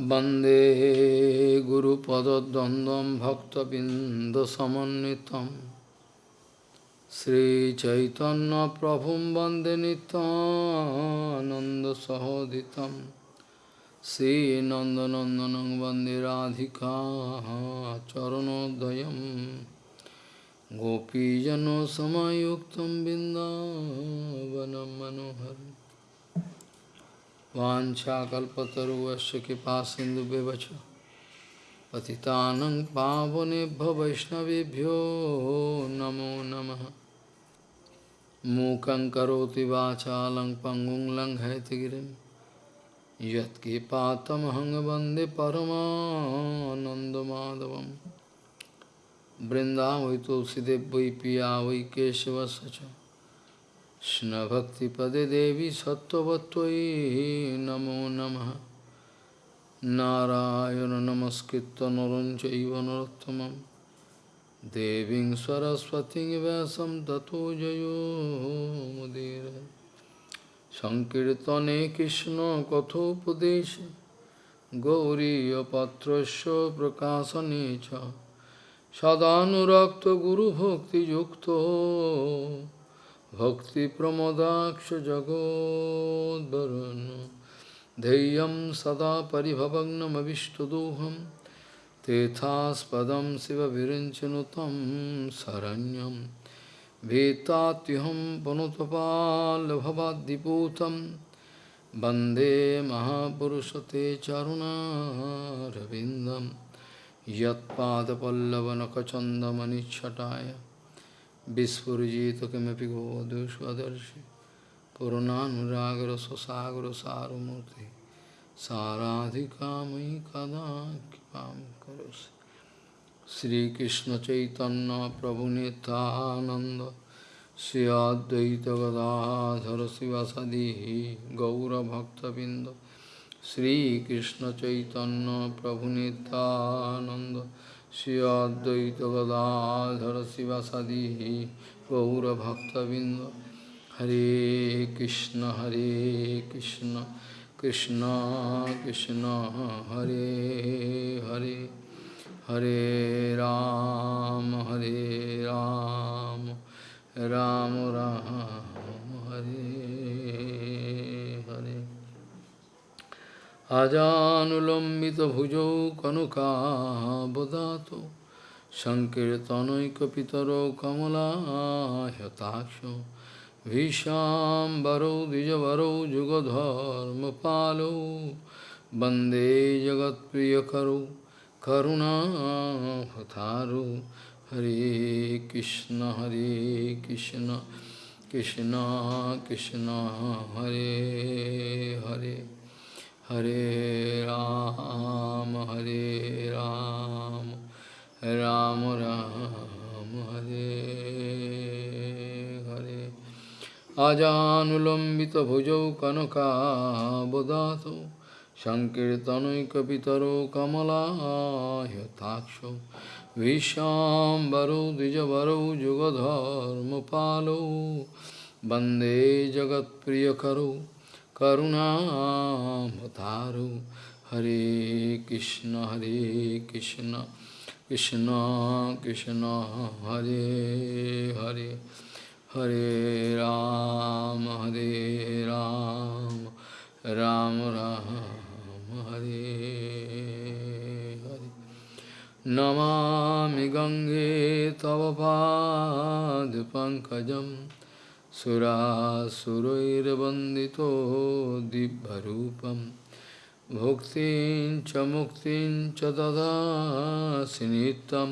वंदे गुरुपदद्वन्द्वं भक्तबिन्दसमन्वितं। श्रीचैतन्यप्रभुं वंदे नितानन्दसहोदितं श्रीनन्दनन्दनं वंदे राधिका चरणोदयं। गोपीजनसमयुक्तं बिन्दावनं मनोहरम्। वाञ्छाकल्पतरुवस्य कृपा सिन्धुव्यवच पतितानं पावनेभ्यो वैष्णवेभ्यो नमो नमः। मूकं करोति वाचालं पङ्गुं लङ्घयतिगिरिं यत्कृपातमहं वंदे परमानन्दमाधवं बृन्दावै तुलसीदेव वै पिया वै केशवस्य च। Krishna-bhakti-pade devi sattvatvai namo namaha Narayana namaskritta narancha ivanarottamam Devin saraswati vyasam tato jayo mudira Sankirtane Krishna kathopadesha Gauriya patrasya prakasa necha Sadhanurakta guru bhakti yukto सदानुरक्तगुरुभक्तियुक्तो भक्तिप्रमोदाक्षजगोद्वरुन् धैर्यं सदा परिभवग्नमविष्टदोहं। तेथास्पदं शिवविरिञ्चनु तं शरण्यं। भीतात्युहं पुनुतपाल्भवाद्दिपूतं वंदे महापुरुषते चरुणारविन्दं। यत्पादपल्लवनखचन्दमनिच्छटाय Vispurjita kimapi govadu svadarshi Purananuраgara sasagra saramurti Saradhikamai kada kipam karosi Sri Krishna Chaitanya Prabhu Nityananda Sri Advaita Gadadhara Sivasadihi Gaura Bhakta Binda Sri Krishna Chaitanya Prabhu Nityananda Gadadhara Sivasadi Gaura Bhaktavinda Hare Krishna Hare Krishna Krishna Krishna Hare Hare Hare Ram Hare Ram Ram Ram Hare Hare अजानुलम्बितभुजौ कनुकाबदातो सङ्कीर्तनैकपितरौ कमलाहताक्षो विशाम्बरौ द्विजवरौ युगधर्मपालौ वंदे जगत्प्रियकरौ करुणाहतारु हरे Krishna Hare Krishna Krishna Krishna, Hare Hare. Hare Ram, Hare Ram, Ram Ram, Hare Hare. Ajanulambita bhujau kanaka bodhato Sankirtanoikapitaro kamala yataksho Vishambaro dijavaro jugadharma palo Bande jagat priyakaro Karunamataru Hare Krishna Hare Krishna Krishna Krishna Hare Hare Hare Ram Hare Ram Ram Ram Hare Hare Namami Gange Tava Pad Pankajam सुरासुरैर्वन्दितो दिव्यरूपं भुक्तिं च मुक्तिं च ददासि नित्यं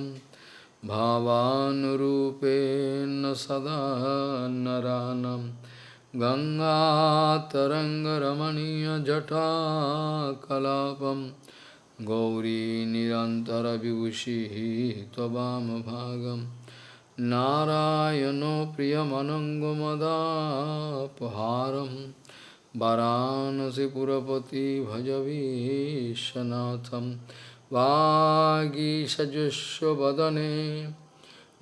भावानुरूपेण सदा नरानं गङ्गातरङ्गरमणीयजटाकलापं गौरी निरन्तरविभूषिः त्ववामभागम् नारायण प्रियमनङ्गमदापहारं वाराणसीपुरपति भजवीशनाथं वागीषजुष्वदने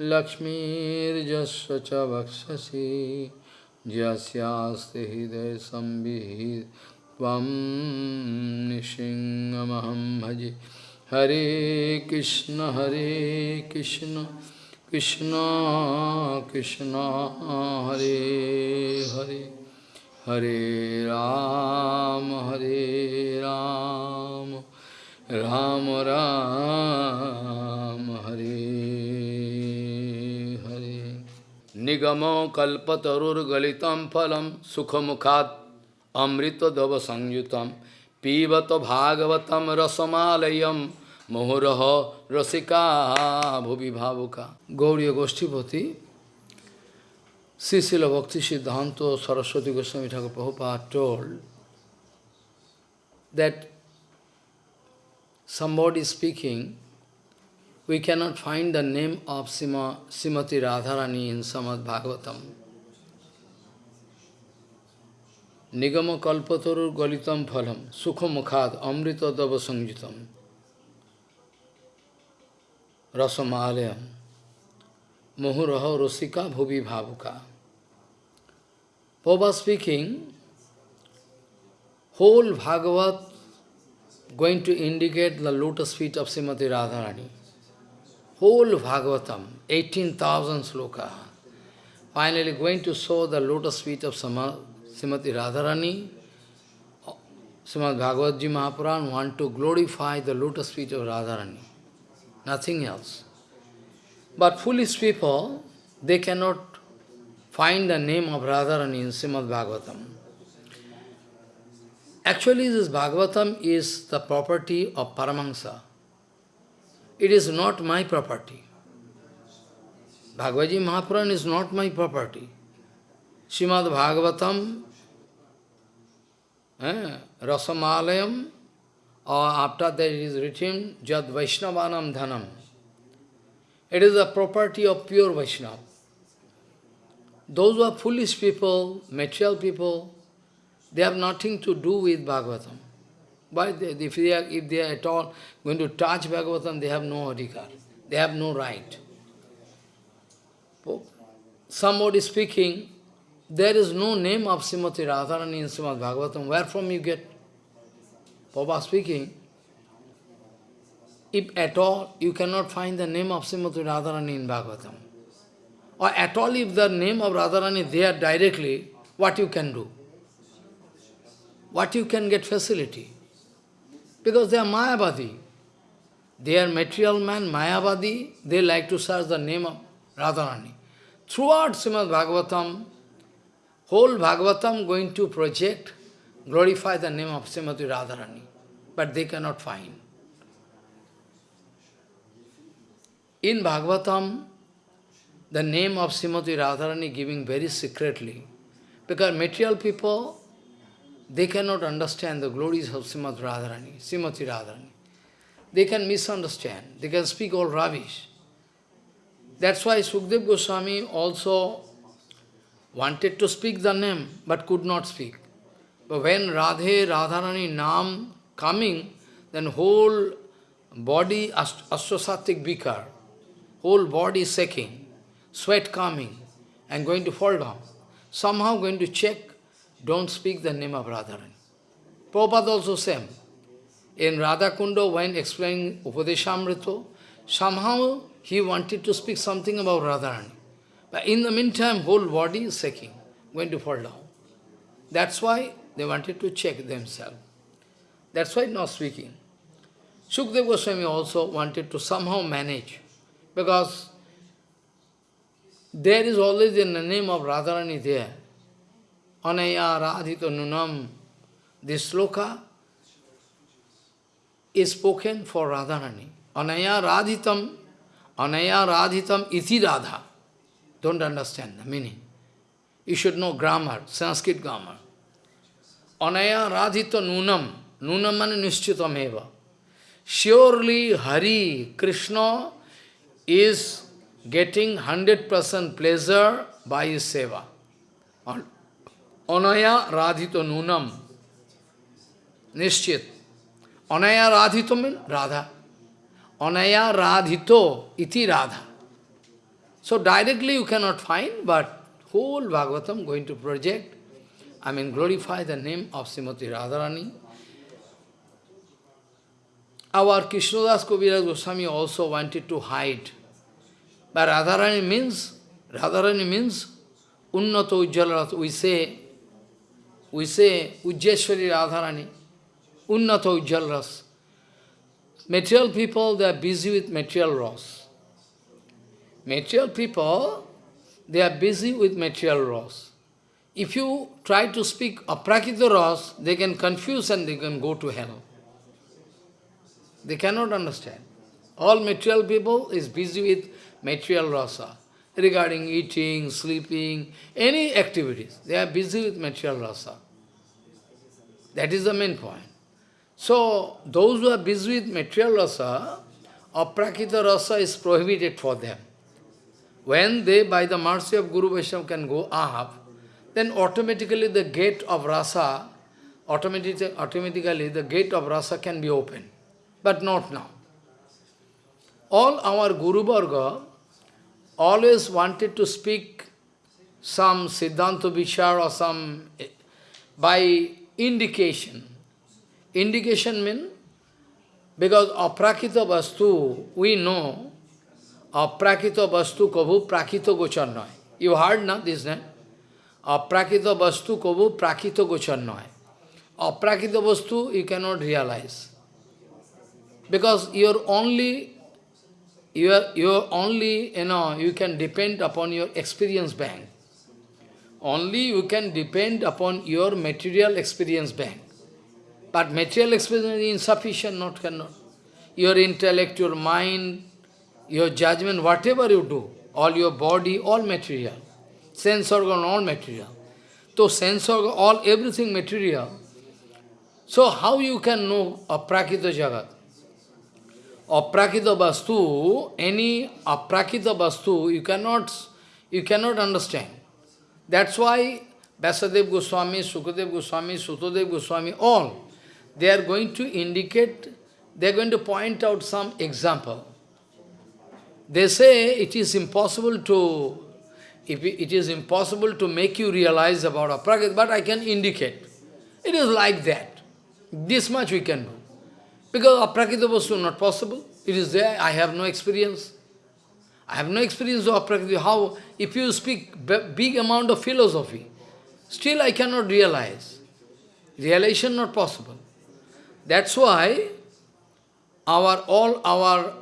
लक्ष्मीर्जस्व च वक्षसि यस्यास्ति हृदयसंविहि त्वं भजे। Hare Krishna Hare Krishna. Krishna Krishna Hare Hare Hare Ram Hare Ram Ram Ram Hare Hare Nigamo kalpatarur galitam phalam sukhamukhat amrita dava sangyutam pivata bhagavatam rasamalayam mohuraha rasika bhuvi bhavuka. Gauriya Goshtipati, Srila Bhakti Siddhanta Saraswati Goswami Thakur Prabhupada told that somebody speaking, we cannot find the name of Sima, Simati Radharani in Srimad Bhagavatam. Nigama kalpataru galitam phalam, sukha mukhad, amrita dava sangitam, रसमालयम। मुहुरह रसिका भूवि भावुका। पोबा speaking whole Bhagavat going to indicate the lotus feet of Shrimati Radharani whole Bhagavatam 18,000 thousand shloka finally going to show the lotus feet of Shrimati Radharani Shrimad Bhagavat ji Mahapurana want to glorify the lotus feet of Radharani nothing else. But foolish people, they cannot find the name of Radharani in Srimad Bhagavatam. Actually, this Bhagavatam is the property of Paramahansa. It is not my property. Bhagavad Mahapuran is not my property. Srimad Bhagavatam, eh, Rasamalayam, or after that it is written, Jad Vaishnavanam Dhanam. It is the property of pure Vaishnava. Those who are foolish people, material people, they have nothing to do with Bhagavatam. But if, they are, if they are at all going to touch Bhagavatam, they have no adhikar. They have no right. Somebody speaking, there is no name of Srimati Radharani in Srimad Bhagavatam. Where from you get? Papa speaking, if at all you cannot find the name of Srimati Radharani in Bhagavatam, or at all if the name of Radharani there directly, what you can do? What you can get facility? Because they are Mayavadi. They are material man, Mayavadi, they like to search the name of Radharani. Throughout Srimad Bhagavatam, whole Bhagavatam going to project, glorify the name of Srimati Radharani, but they cannot find. In Bhagavatam, the name of Srimati Radharani giving very secretly, because material people, they cannot understand the glories of Srimati Radharani, Srimati Radharani. They can misunderstand, they can speak all rubbish. That's why Sukdev Goswami also wanted to speak the name, but could not speak. But when Radhe, Radharani Nam coming, then whole body, astrosatic bikar, whole body shaking, sweat coming, and going to fall down. Somehow going to check, don't speak the name of Radharani. Prabhupada also same. In Radha Kunda, when explaining Upadeshamrita, somehow he wanted to speak something about Radharani. But in the meantime, whole body is shaking, going to fall down. That's why they wanted to check themselves. That's why not speaking. Sukdev Goswami also wanted to somehow manage, because there is always the name of Radharani there. Anaya Radhito Nunam. This sloka is spoken for Radharani. Anaya Radhitam, Anaya Radhitam iti Radha. Don't understand the meaning. You should know grammar, Sanskrit grammar. अनया राधित नूनम नूनम मान निश्चितम एवं। Surely Hari Krishna is getting hundred percent pleasure by seva अनया राधित नूनम निश्चित अनया राधित mean Radha अनया राधितो इति Radha so directly you can not find but whole Bhagavatam going to project I mean glorify the name of Srimati Radharani. Our Krishnadas Kaviraj Goswami also wanted to hide. But Radharani means, Radharani means Unnato Ujjala We say, we say Ujjeshwari Radharani, Unnato Ujjalas. Material people, they are busy with material loss. Material people, they are busy with material loss. If you try to speak aprakita ras, they can confuse and they can go to hell. They cannot understand. All material people is busy with material rasa, regarding eating, sleeping, any activities. They are busy with material rasa. That is the main point. So, those who are busy with material rasa, aprakita rasa is prohibited for them. When they, by the mercy of Guru Vaishnava, can go up, then automatically the gate of rasa, automatically, automatically the gate of rasa can be opened. But not now. All our Guru Varga always wanted to speak some Siddhanta Vishar or some, eh, by indication. Indication means, because aprakita vastu, we know, aprakita vastu kabhu prakita gochar. You heard na this name? Aprakita vastu kabu prakita noy. Aprakita vastu you cannot realize. Because you're only, you're, you're only, you know, you can depend upon your experience bank. Only you can depend upon your material experience bank. But material experience is insufficient, not cannot. Your intellect, your mind, your judgment, whatever you do, all your body, all material sense organ, all material. So sense organ, all everything material. So how you can know aprakita jagat? Aprakita vastu, any aprakita vastu, you cannot, you cannot understand. That's why Vyasadev Goswami, Sukadev Goswami, Sutodev Goswami, all, they are going to indicate, they are going to point out some example. They say it is impossible to if it is impossible to make you realize about aprakrit, but I can indicate. It is like that. This much we can do. Because aprakita was not possible. It is there. I have no experience. I have no experience of aprakita. How, if you speak big amount of philosophy, still I cannot realize. Realization not possible. That's why our all our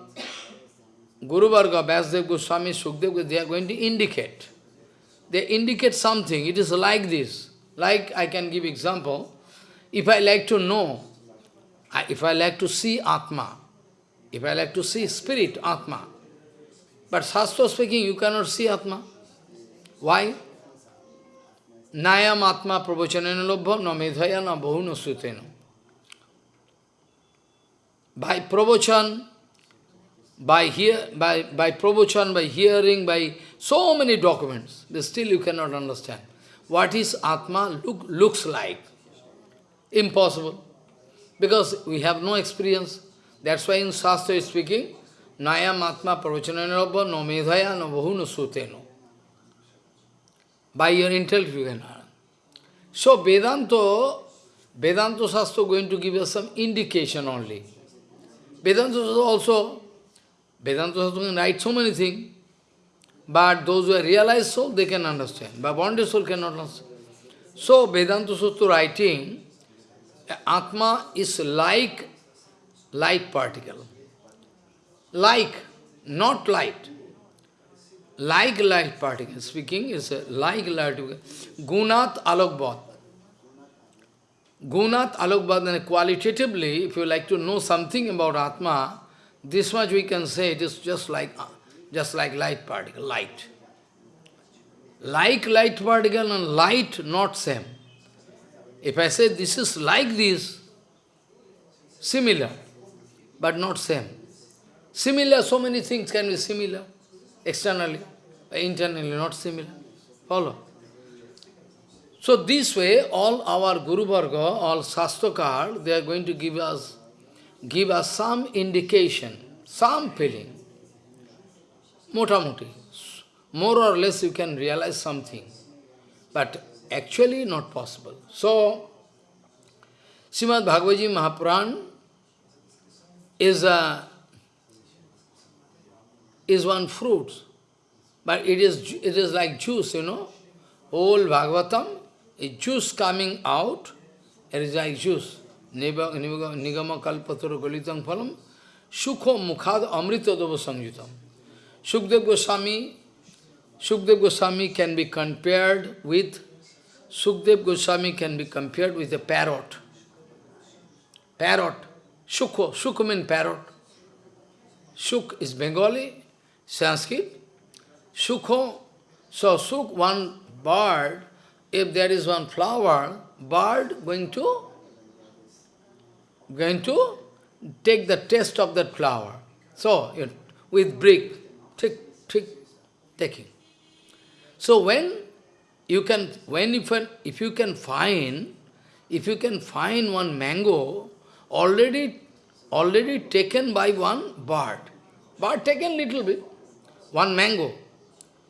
Guru Varga, Vyasdev Goswami, Sukdev, they are going to indicate they indicate something. It is like this. Like I can give example. If I like to know, if I like to see Atma, if I like to see spirit, Atma, but Shastra speaking, you cannot see Atma. Why? Nayam Atma pravachanena lobha na medhaya na bahuna sutena. By pravachan, by, hear, by, by pravachan, by hearing, by so many documents, but still you cannot understand. What is Atma look, looks like? Impossible. Because we have no experience. That's why in Shastra speaking, Nayam Atma Pravachananabha no medhaya no bahu no suteno. By your intellect you can learn. So Vedanta, Vedanta Shastra going to give us some indication only. Vedanta also Vedanta Shastra can write so many things, but those who are realized soul, they can understand. But bonded soul cannot understand. So, Vedanta Sutra writing, Atma is like light particle. Like, not light. Like light particle. Speaking is like light. Gunat alokbhat. Gunat alokbhat, and qualitatively, if you like to know something about Atma, this much we can say it is just like just like light particle, light. Like light particle and light not same. If I say this is like this, similar, but not same. Similar, so many things can be similar, externally, internally not similar. Follow? So this way, all our Guru Varga, all Shastrakar, they are going to give us give us some indication, some feeling. Motamuti. More or less you can realize something. But actually not possible. So, Srimad Bhagavad Mahapuran is a is one fruit, but it is it is like juice, you know. Whole Bhagavatam is juice coming out. It is like juice. Nigama kalpatara golitam phalam sukho mukhad amrita dava samjutam. Shukdev Goswami, Shukdev Goswami can be compared with Shukdev Goswami can be compared with a parrot. Parrot. Shukho. Shukho means parrot. Shuk is Bengali, Sanskrit. Shukho. So Suk, one bird, if there is one flower, bird going to going to take the taste of that flower. So, with brick, taking. So when you can, when if, if you can find, if you can find one mango already, already taken by one bird, bird taken little bit, one mango,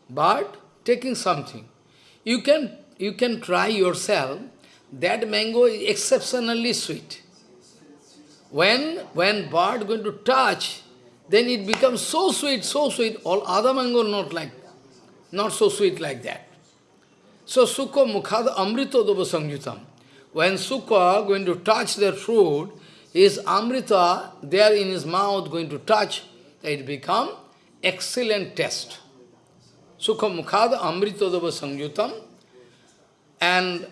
bird taking something, you can, you can try yourself, that mango is exceptionally sweet. When, when bird going to touch, then it becomes so sweet, so sweet, all other mango not like, not so sweet like that. So Sukha Mukhada Amrita Dava Sangyutam. When Sukha going to touch their fruit, his Amrita there in his mouth going to touch, it become excellent taste. Sukha Mukhada Amrita Dava Sangyutam. And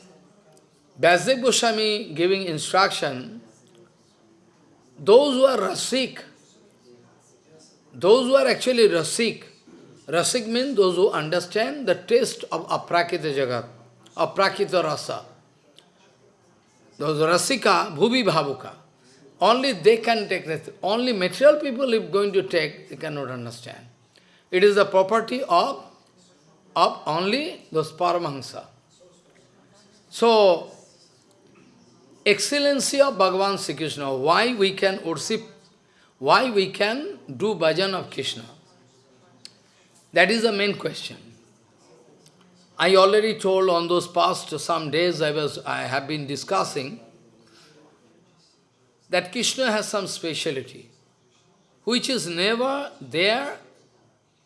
Vyasadeva Goswami giving instruction, those who are rasik, those who are actually rasik, rasik means those who understand the taste of aprakita jagat, aprakita rasa. Those rasika, bhubi bhavuka, only they can take that. Only material people if going to take, they cannot understand. It is the property of, of only those paramahansa. So, excellency of Bhagavan Sri Krishna, why we can worship, why we can do bhajan of Krishna. That is the main question. I already told on those past some days I was I have been discussing that Krishna has some speciality, which is never there,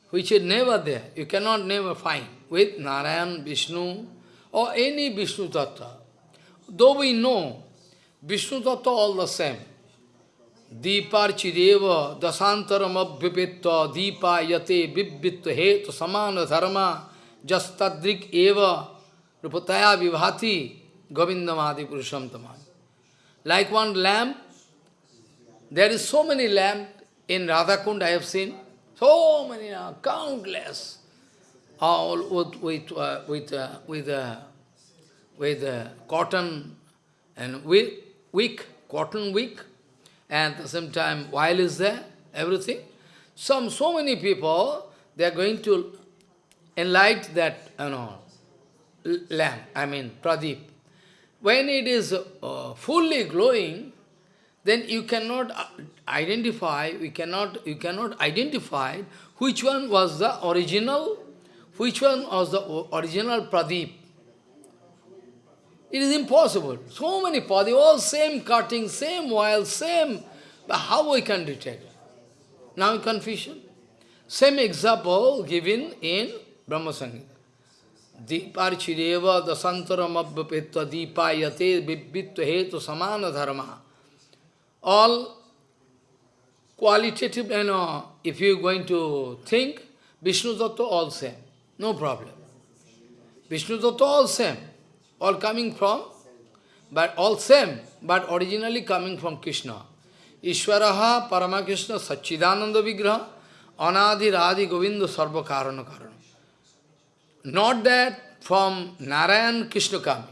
which is never there. You cannot never find with Narayan, Vishnu, or any Vishnu Tattva. Though we know Vishnu Tattva all the same. Dasantaram abhipitva deepa yate bibhitva hetu samana dharma jastadrik eva rupataya vibhati govindamadi purusham tamani. Like one lamp, there is so many lamps in Radhakund I have seen, so many, uh, countless, all with, with, uh, with, uh, with, uh, with uh, cotton and with wick, cotton wick, and at the same time while is there, everything. Some, so many people, they are going to enlight that, you know, lamp, I mean, pradeep. When it is uh, fully glowing, then you cannot uh, identify, we cannot, you cannot identify which one was the original, which one was the original pradeep. It is impossible. So many padi, all same cutting, same oil, same. But how we can detect? Now confusion. Same example given in Brahma Samhita. Deeparchireva dasantaram abhapetva deepayate vibhitva samana dharma. All qualitative, you know, if you are going to think, Vishnu Tattva all same, no problem. Vishnu Tattva all same all coming from, but all same, but originally coming from Krishna. Ishwaraha Paramakrishna Sachidananda Vigraha Anadi Radhi Govinda Sarva Karana Karana. Not that from Narayan Krishna coming.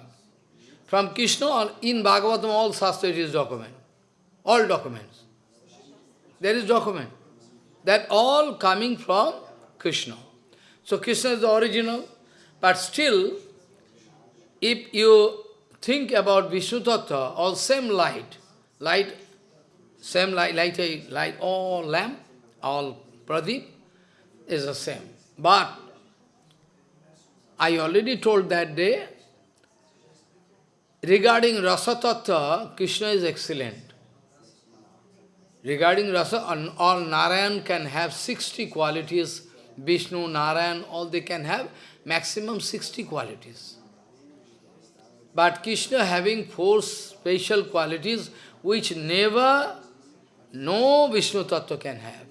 From Krishna, or in Bhagavatam, all Shastra is document. All documents. There is document. That all coming from Krishna. So Krishna is the original, but still if you think about Vishnu Tattva, all same light, light, same light, light, light, all lamp, all pradeep is the same. But I already told that day, regarding Rasa Tattva, Krishna is excellent. Regarding Rasa, all Narayan can have 60 qualities, Vishnu, Narayan, all they can have maximum 60 qualities. But Krishna having four special qualities which never no Vishnu Tattva can have.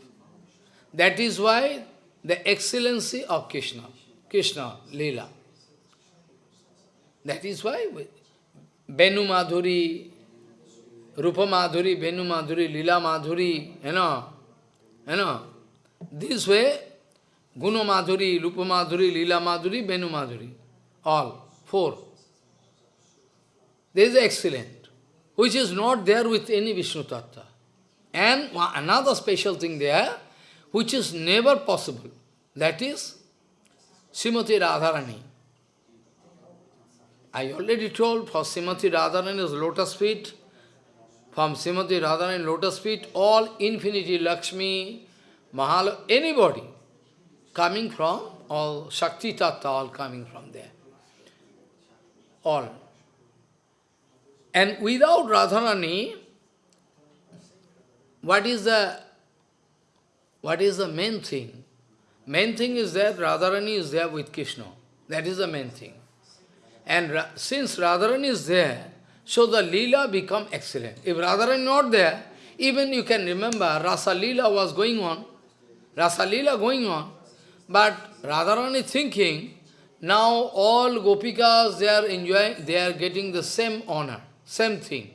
That is why the excellency of Krishna, Krishna, Leela. That is why Benu Madhuri, Rupa Madhuri, Benu Madhuri, Lila Madhuri, you know, you know, this way, Guna Madhuri, Rupa Madhuri, Lila Madhuri, Benu Madhuri, all, four. This is excellent, which is not there with any Vishnu Tattva. And another special thing there, which is never possible, that is Srimati Radharani. I already told for Srimati Radharani's lotus feet, from Srimati Radharani lotus feet, all infinity Lakshmi, Mahal, anybody coming from, all Shakti Tattva, all coming from there. All. And without Radharani, what is the what is the main thing? Main thing is that Radharani is there with Krishna. That is the main thing. And Ra since Radharani is there, so the Leela become excellent. If Radharani not there, even you can remember Rasa Leela was going on, Rasa Leela going on, but Radharani thinking, now all Gopikas, they are enjoying, they are getting the same honor, same thing.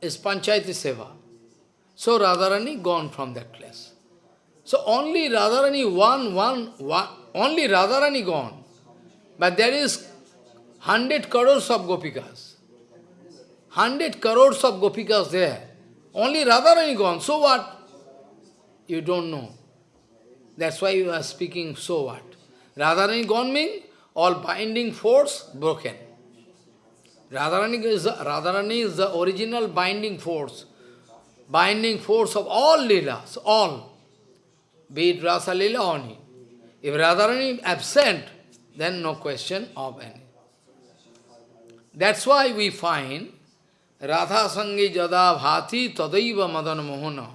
Is Panchayati Seva. So Radharani gone from that place. So only Radharani one, one, one, only Radharani gone. But there is hundred crores of Gopikas. Hundred crores of Gopikas there. Only Radharani gone. So what? You don't know. That's why you are speaking, so what? Radharani gone means all binding force broken. Radharani is, the, Radharani is the original binding force. Binding force of all Leelas, all. Be it Rasa Leela only. If Radharani absent, then no question of any. That's why we find Radha Sangi Jada Bhati Tadaiva Madan Mohana.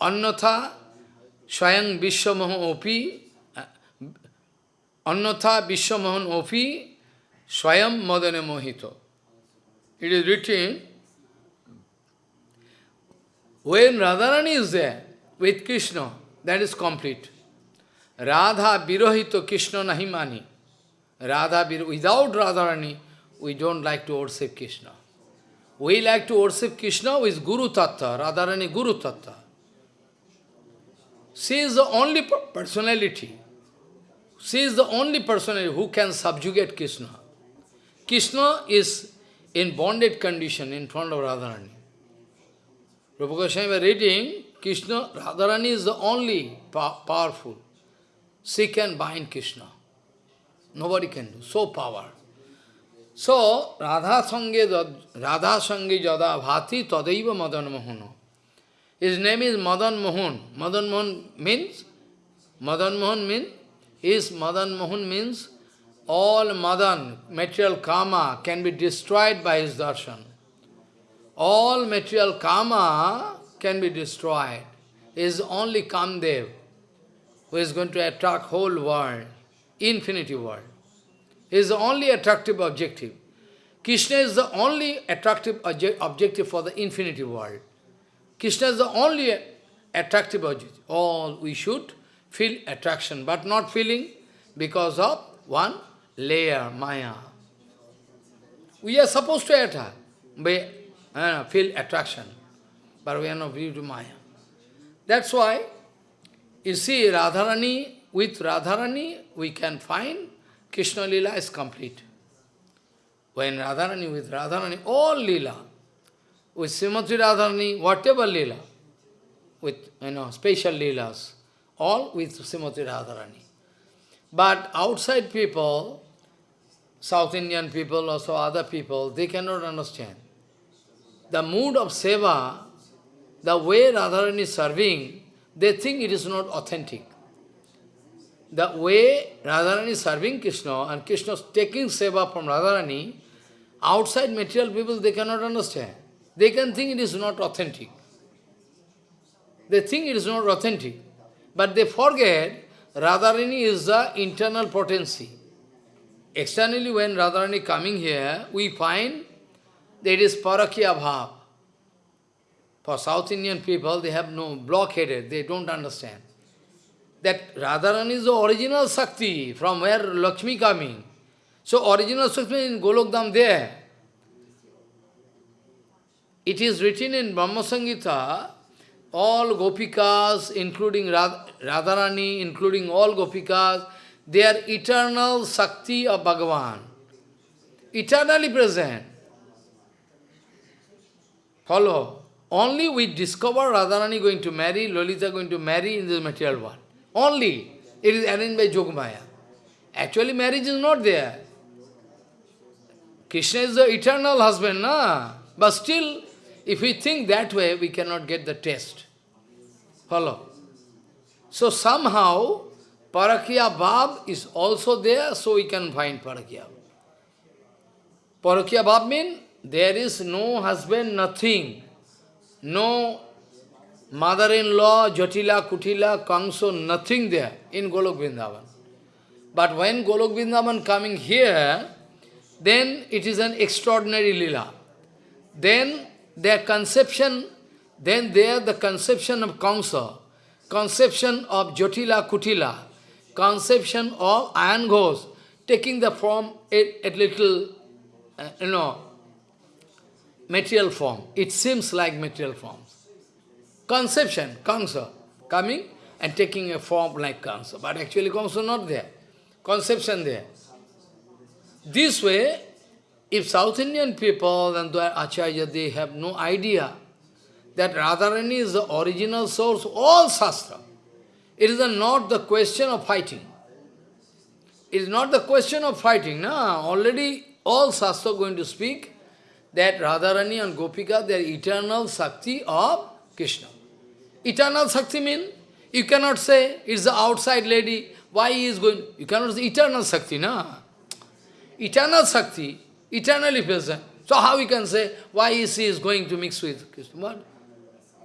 Annatha Swayam Vishwamahan Opi uh, Annatha Vishwamahan Opi Swayam Madane Mohito. It is written, when Radharani is there with Krishna, that is complete. Radha Virohito Krishna Nahimani. Radha, without Radharani, we don't like to worship Krishna. We like to worship Krishna with Guru Tattva, Radharani Guru Tattva. She is the only personality. She is the only personality who can subjugate Krishna. Krishna is in bonded condition in front of Radharani. Rupa Goswami was reading, Krishna, Radharani is the only powerful. She can bind Krishna. Nobody can do. So power. So, Radha Sange, Radha Sange Jada Bhati Tadaiva Madan Mohana. His name is Madan Mohan. Madan Mohan means, Madan Mohan means, is Madan Mohan means all Madan, material karma, can be destroyed by his darshan. All material karma can be destroyed. It is only Kamdev who is going to attract whole world infinity world. is the only attractive objective. Krishna is the only attractive objective for the infinity world. Krishna is the only attractive objective. All we should feel attraction, but not feeling because of one layer, Maya. We are supposed to attract, we, uh, feel attraction, but we are not due to Maya. That's why, you see, Radharani with Radharani, we can find Krishna Lila is complete. When Radharani, with Radharani, all Lila, with Srimati Radharani, whatever Lila, with, you know, special Leelas, all with Srimati Radharani. But outside people, South Indian people, also other people, they cannot understand. The mood of seva, the way Radharani is serving, they think it is not authentic the way Radharani is serving Krishna and Krishna is taking seva from Radharani, Outside material people, they cannot understand. They can think it is not authentic. They think it is not authentic. But they forget Radharani is the internal potency. Externally, when Radharani coming here, we find it is parakya bhav. For South Indian people, they have no blockheaded, they don't understand. That Radharani is the original Shakti, from where Lakshmi coming. So original Shakti in Golokdam there. It is written in Brahma Samhita, all Gopikas, including Radharani, including all Gopikas, they are eternal Shakti of Bhagavan. Eternally present. Follow. Only we discover Radharani going to marry, Lolita going to marry in this material world. Only. It is arranged by Yogamaya. Actually, marriage is not there. Krishna is the eternal husband, na? But still, if we think that way, we cannot get the test. Follow. So somehow, Parakya Bhav is also there, so we can find Parakya. Parakya Bhav means there is no husband, nothing. No mother-in-law, Jatila, Kutila, Kangso, nothing there in Golok Vrindavan. But when Golok Vrindavan coming here, then it is an extraordinary lila. Then their conception, then there the conception of Kamsa, conception of Jotila Kutila, conception of iron ghost, taking the form, a, a little, uh, you know, material form. It seems like material form. Conception, Kamsa, coming and taking a form like Kamsa. But actually Kamsa not there. Conception there. This way, if South Indian people and their Acharya, they have no idea that Radharani is the original source of all Shastra. It is not the question of fighting. It is not the question of fighting. No? Already all Shastra going to speak that Radharani and Gopika, they are eternal Shakti of Krishna. Eternal Shakti means, you cannot say, it's the outside lady, why he is going, you cannot say eternal Shakti, no? Eternal Shakti, eternally present. So how we can say, why is he is going to mix with Krishna? What?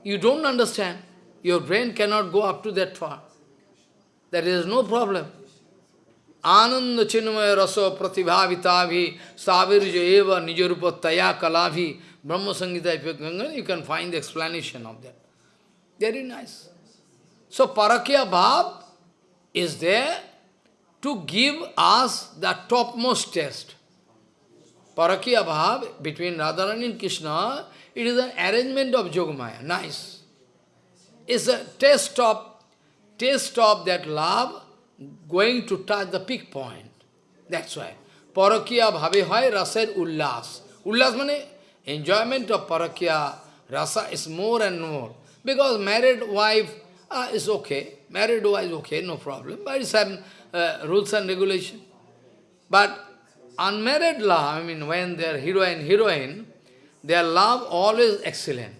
You don't understand. Your brain cannot go up to that far. There is no problem. Ananda chinmaya raso pratibhavitavi savirja eva nijarupa taya kalavi Brahma Samhita, you, can find the explanation of that. Very nice. So Parakya Bhav is there to give us the topmost test. Parakya Bhav between Radharani and Krishna, it is an arrangement of Yogamaya. Nice. It's a test of, taste of that love going to touch the peak point. That's why. Parakya bhave hoy raser ullas. Ullas means enjoyment of parakya rasa is more and more. Because married wife uh, is okay. Married wife is okay, no problem. But it's some uh, rules and regulation. But unmarried love, I mean, when they are hero and heroine, their love always excellent.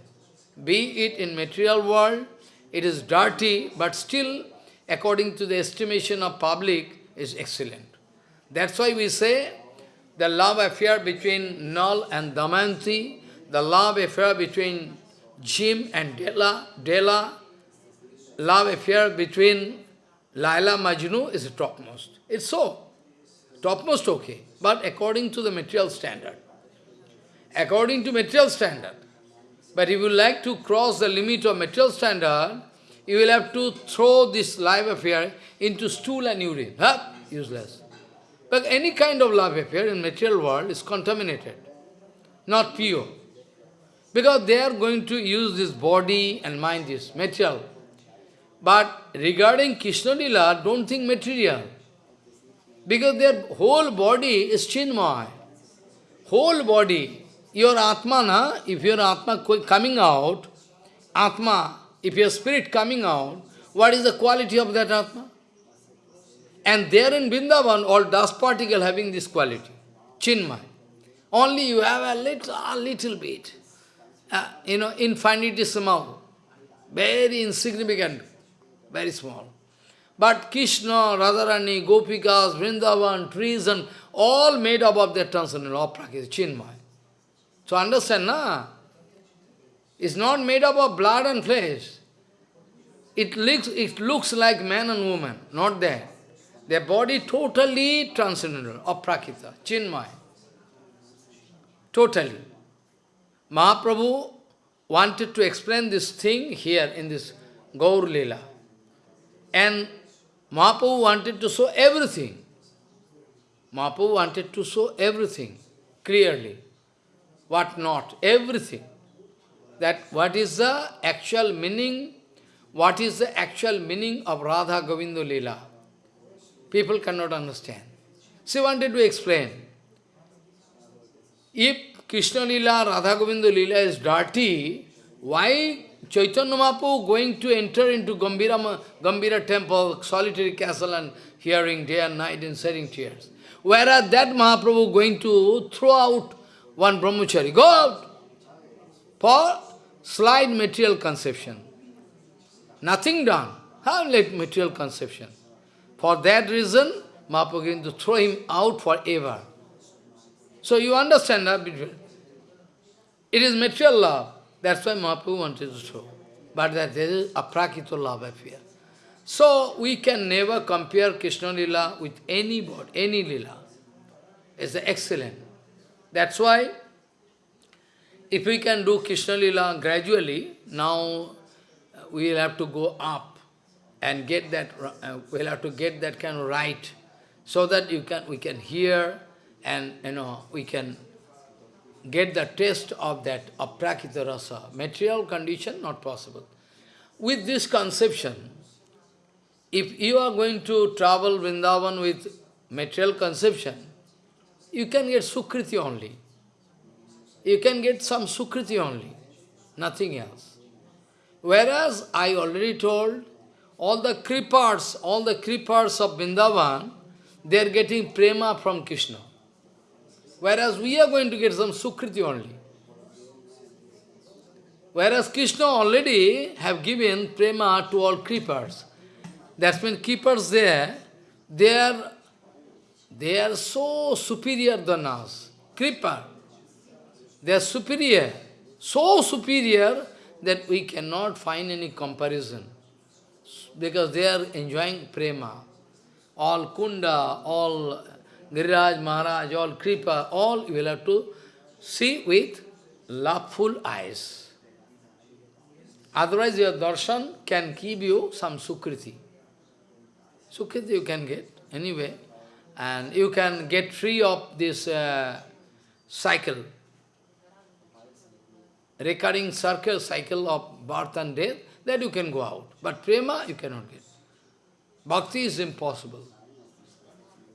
Be it in material world, it is dirty, but still, according to the estimation of public, is excellent. That's why we say, the love affair between Nal and Damanti, the love affair between Jim and Della, Della, love affair between Laila Majnu is topmost. It's so. Topmost okay. But according to the material standard. According to material standard. But if you like to cross the limit of material standard, you will have to throw this life affair into stool and urine. Huh? Useless. But any kind of love affair in material world is contaminated, not pure. Because they are going to use this body and mind, this material. But regarding Krishna Lila, don't think material. Because their whole body is chinmay. Whole body. Your Atma, na, if your Atma coming out, Atma, if your spirit coming out, what is the quality of that Atma? And there in Vrindavan, all dust particle having this quality, chinmay. Only you have a little, a little bit, uh, you know, infinitesimal, very insignificant, very small. But Krishna, Radharani, Gopikas, Vrindavan, trees and all made up of that transcendental, of Prakriti, Chinmay. So understand, na? It's not made up of blood and flesh. It looks, it looks like man and woman, not that. Their body totally transcendental, of Prakita, Chinmay. Totally. Mahaprabhu wanted to explain this thing here in this Gaur Leela. And Mahaprabhu wanted to show everything. Mahaprabhu wanted to show everything clearly. What not, everything. That what is the actual meaning, what is the actual meaning of Radha Govinda Leela. People cannot understand. She wanted to explain. If Krishna Lila, Radha Govinda Lila is dirty, why Chaitanya Mahaprabhu going to enter into Gambhira, Gambhira temple, solitary castle and hearing day and night and shedding tears? Whereas that Mahaprabhu going to throw out one brahmachari, go out for slight material conception. Nothing done. How like material conception? For that reason, Mahaprabhu going to throw him out forever. So you understand that it is material love. That's why Mahaprabhu wanted to show. But that there is aprakrita love affair. So we can never compare Krishna Lila with any bod, any Lila. It's excellent. That's why if we can do Krishna Lila gradually, now we will have to go up and get that, uh, we'll have to get that kind of right, so that you can, we can hear and you know we can get the taste of that aprakrita rasa. Material condition, not possible. With this conception, if you are going to travel Vrindavan with material conception, you can get Sukriti only. You can get some Sukriti only, nothing else. Whereas I already told, all the creepers, all the creepers of Vrindavan, they are getting prema from Krishna. Whereas we are going to get some Sukriti only. Whereas Krishna already have given prema to all creepers. That's when keepers there, they are, they are so superior than us. Creeper. They are superior. So superior that we cannot find any comparison. Because they are enjoying prema. All kunda, all Giriraj, Maharaj, all Kripa, all you will have to see with loveful eyes. Otherwise your darshan can give you some sukriti. Sukriti you can get anyway. And you can get free of this uh, cycle. Recurring circle, cycle of birth and death, that you can go out. But prema you cannot get. Bhakti is impossible.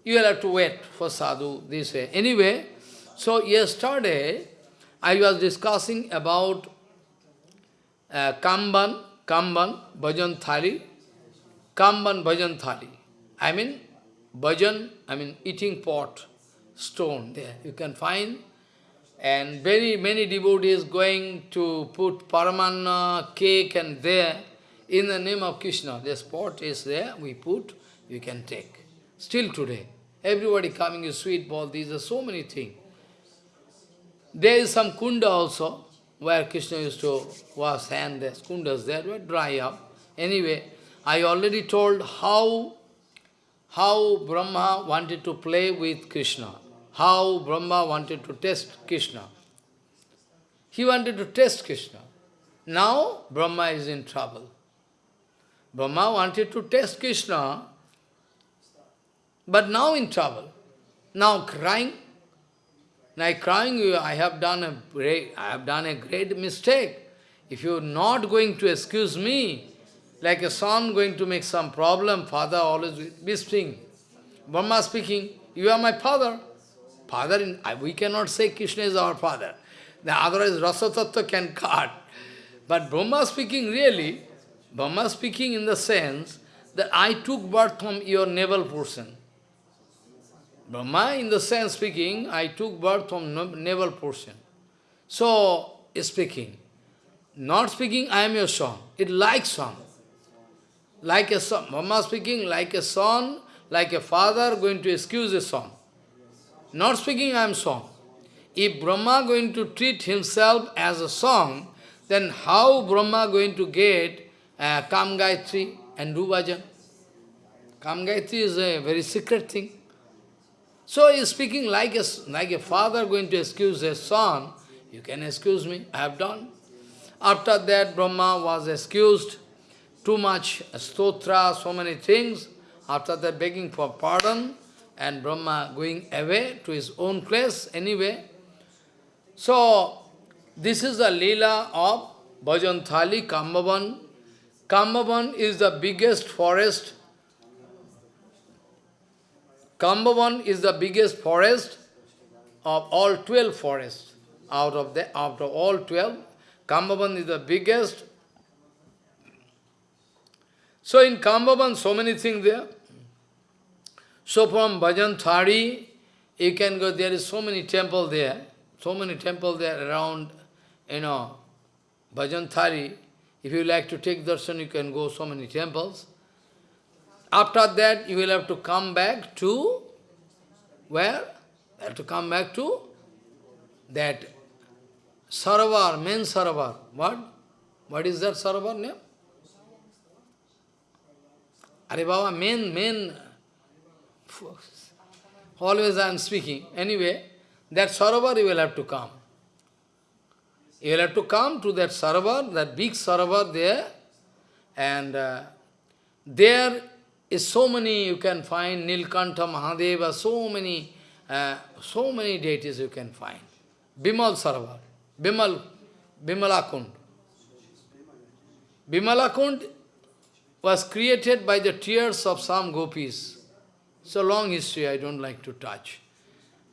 You will have to wait for sadhu, this way. Anyway, so yesterday, I was discussing about uh, Kamban, Kamban, Bhojan Thali, Kamban Bhojan Thali. I mean, Bhajan, I mean eating pot, stone there. You can find, and very many devotees going to put paramanna, cake and there, in the name of Krishna. This pot is there, we put, you can take. Still today. Everybody coming with sweet ball, these are so many things. There is some kunda also, where Krishna used to wash hand, there's kundas there, were dry up. Anyway, I already told how, how Brahma wanted to play with Krishna, how Brahma wanted to test Krishna. He wanted to test Krishna. Now Brahma is in trouble. Brahma wanted to test Krishna, but now in trouble. Now crying. Now crying, I have done a great, I have done a great mistake. If you are not going to excuse me, like a son going to make some problem, father always whispering. Brahma speaking, you are my father. Father, in, we cannot say Krishna is our father. The otherwise Rasa Tattva can cut. But Brahma speaking really, Brahma speaking in the sense that I took birth from your navel portion. Brahma, in the sense speaking, I took birth from navel portion. So, speaking. Not speaking, I am your son. It like son. Like a son. Brahma speaking, like a son, like a father going to excuse a son. not speaking I am son. If Brahma going to treat himself as a son, then how Brahma going to get uh, and do bhajan? Is a very secret thing. So he is speaking like a, like a father going to excuse his son, you can excuse me, I have done. After that, Brahma was excused, too much stotra, so many things. After that, begging for pardon, and Brahma going away to his own place anyway. So, this is the Leela of Bhajan Kambavan. Kambavan is the biggest forest. Kambavan is the biggest forest of all 12 forests. Out of the of all 12, Kambavan is the biggest. So in Kambavan, so many things there. So from Bhajan Thari, you can go, there is so many temple there, so many temple there around, you know, Bhajan Thari. If you like to take darshan, you can go so many temples. After that, you will have to come back to, where? You have to come back to that Saravar, main Saravar. What? What is that Saravar name? Are Baba, main, main Always I am speaking. Anyway, that Sarovar you will have to come. You will have to come to that Sarovar, that big Sarovar there, and uh, there is so many, you can find Nilkantha, Mahadeva, so many, uh, so many deities you can find. Bimal Sarovar, Bimal, Bimalakund. Bimalakund was created by the tears of some gopis. It's a long history, I don't like to touch.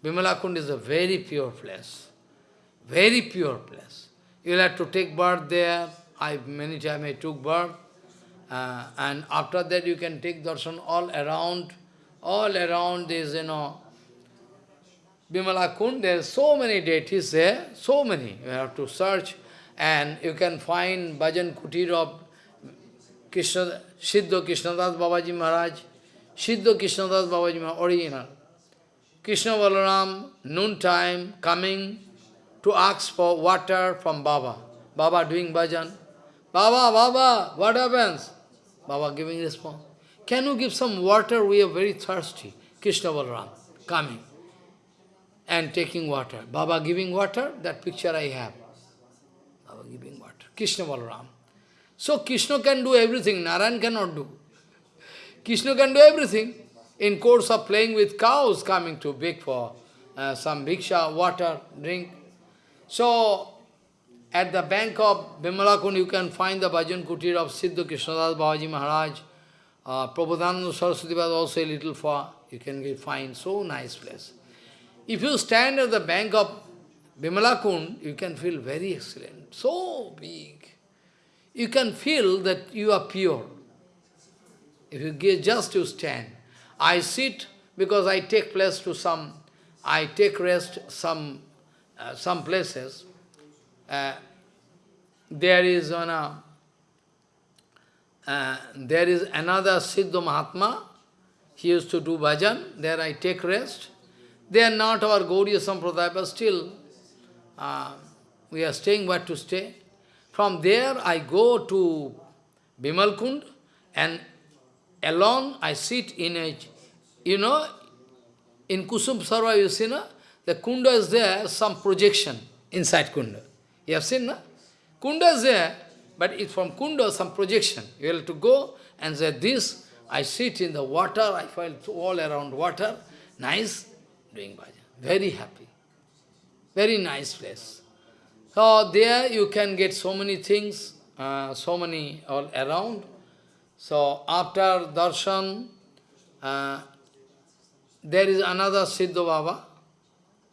Bimalakund is a very pure place. Very pure place. You'll have to take birth there. I Many times I took birth. Uh, and after that you can take darshan all around. All around is, you know, Bimalakund, there are so many deities there, so many. You have to search and you can find Bhajan Kutir of Krishna, Siddha Krishnadas Babaji Maharaj. Siddha Krishnadas Babaji, Maharaj, original. Krishna Balaram, noon time, coming to ask for water from Baba. Baba doing bhajan. Baba, Baba, what happens? Baba giving response. Can you give some water? We are very thirsty. Krishna Balaram coming and taking water. Baba giving water, that picture I have. Baba giving water. Krishna Balaram. So Krishna can do everything, Narayan cannot do. Krishna can do everything. In course of playing with cows, coming to beg for uh, some bhiksha, water, drink. So, at the bank of Bimalakund, you can find the bhajan kutir of Siddha Krishnadas Babaji Maharaj. Uh, Prabodhananda Saraswati was also a little far. You can find so nice place. If you stand at the bank of Bimalakund, you can feel very excellent, so big. You can feel that you are pure. If you give just to stand. I sit because I take place to some, I take rest some, uh, some places. Uh, there is one, uh, uh, there is another Siddha Mahatma. He used to do bhajan. There I take rest. They are not our Gauriya Sampradaya, but still uh, we are staying where to stay. From there I go to Bimalkund and alone I sit in a, you know, in Kusum Sarva, you see, no? the kunda is there, some projection inside kunda. You have seen, no? Kunda is there, but it's from kunda, some projection. You have to go and say, this, I sit in the water, I feel all around water, nice, doing bhajan. Very happy. Very nice place. So there you can get so many things, uh, so many all around. So after darshan, uh, there is another Siddha Baba.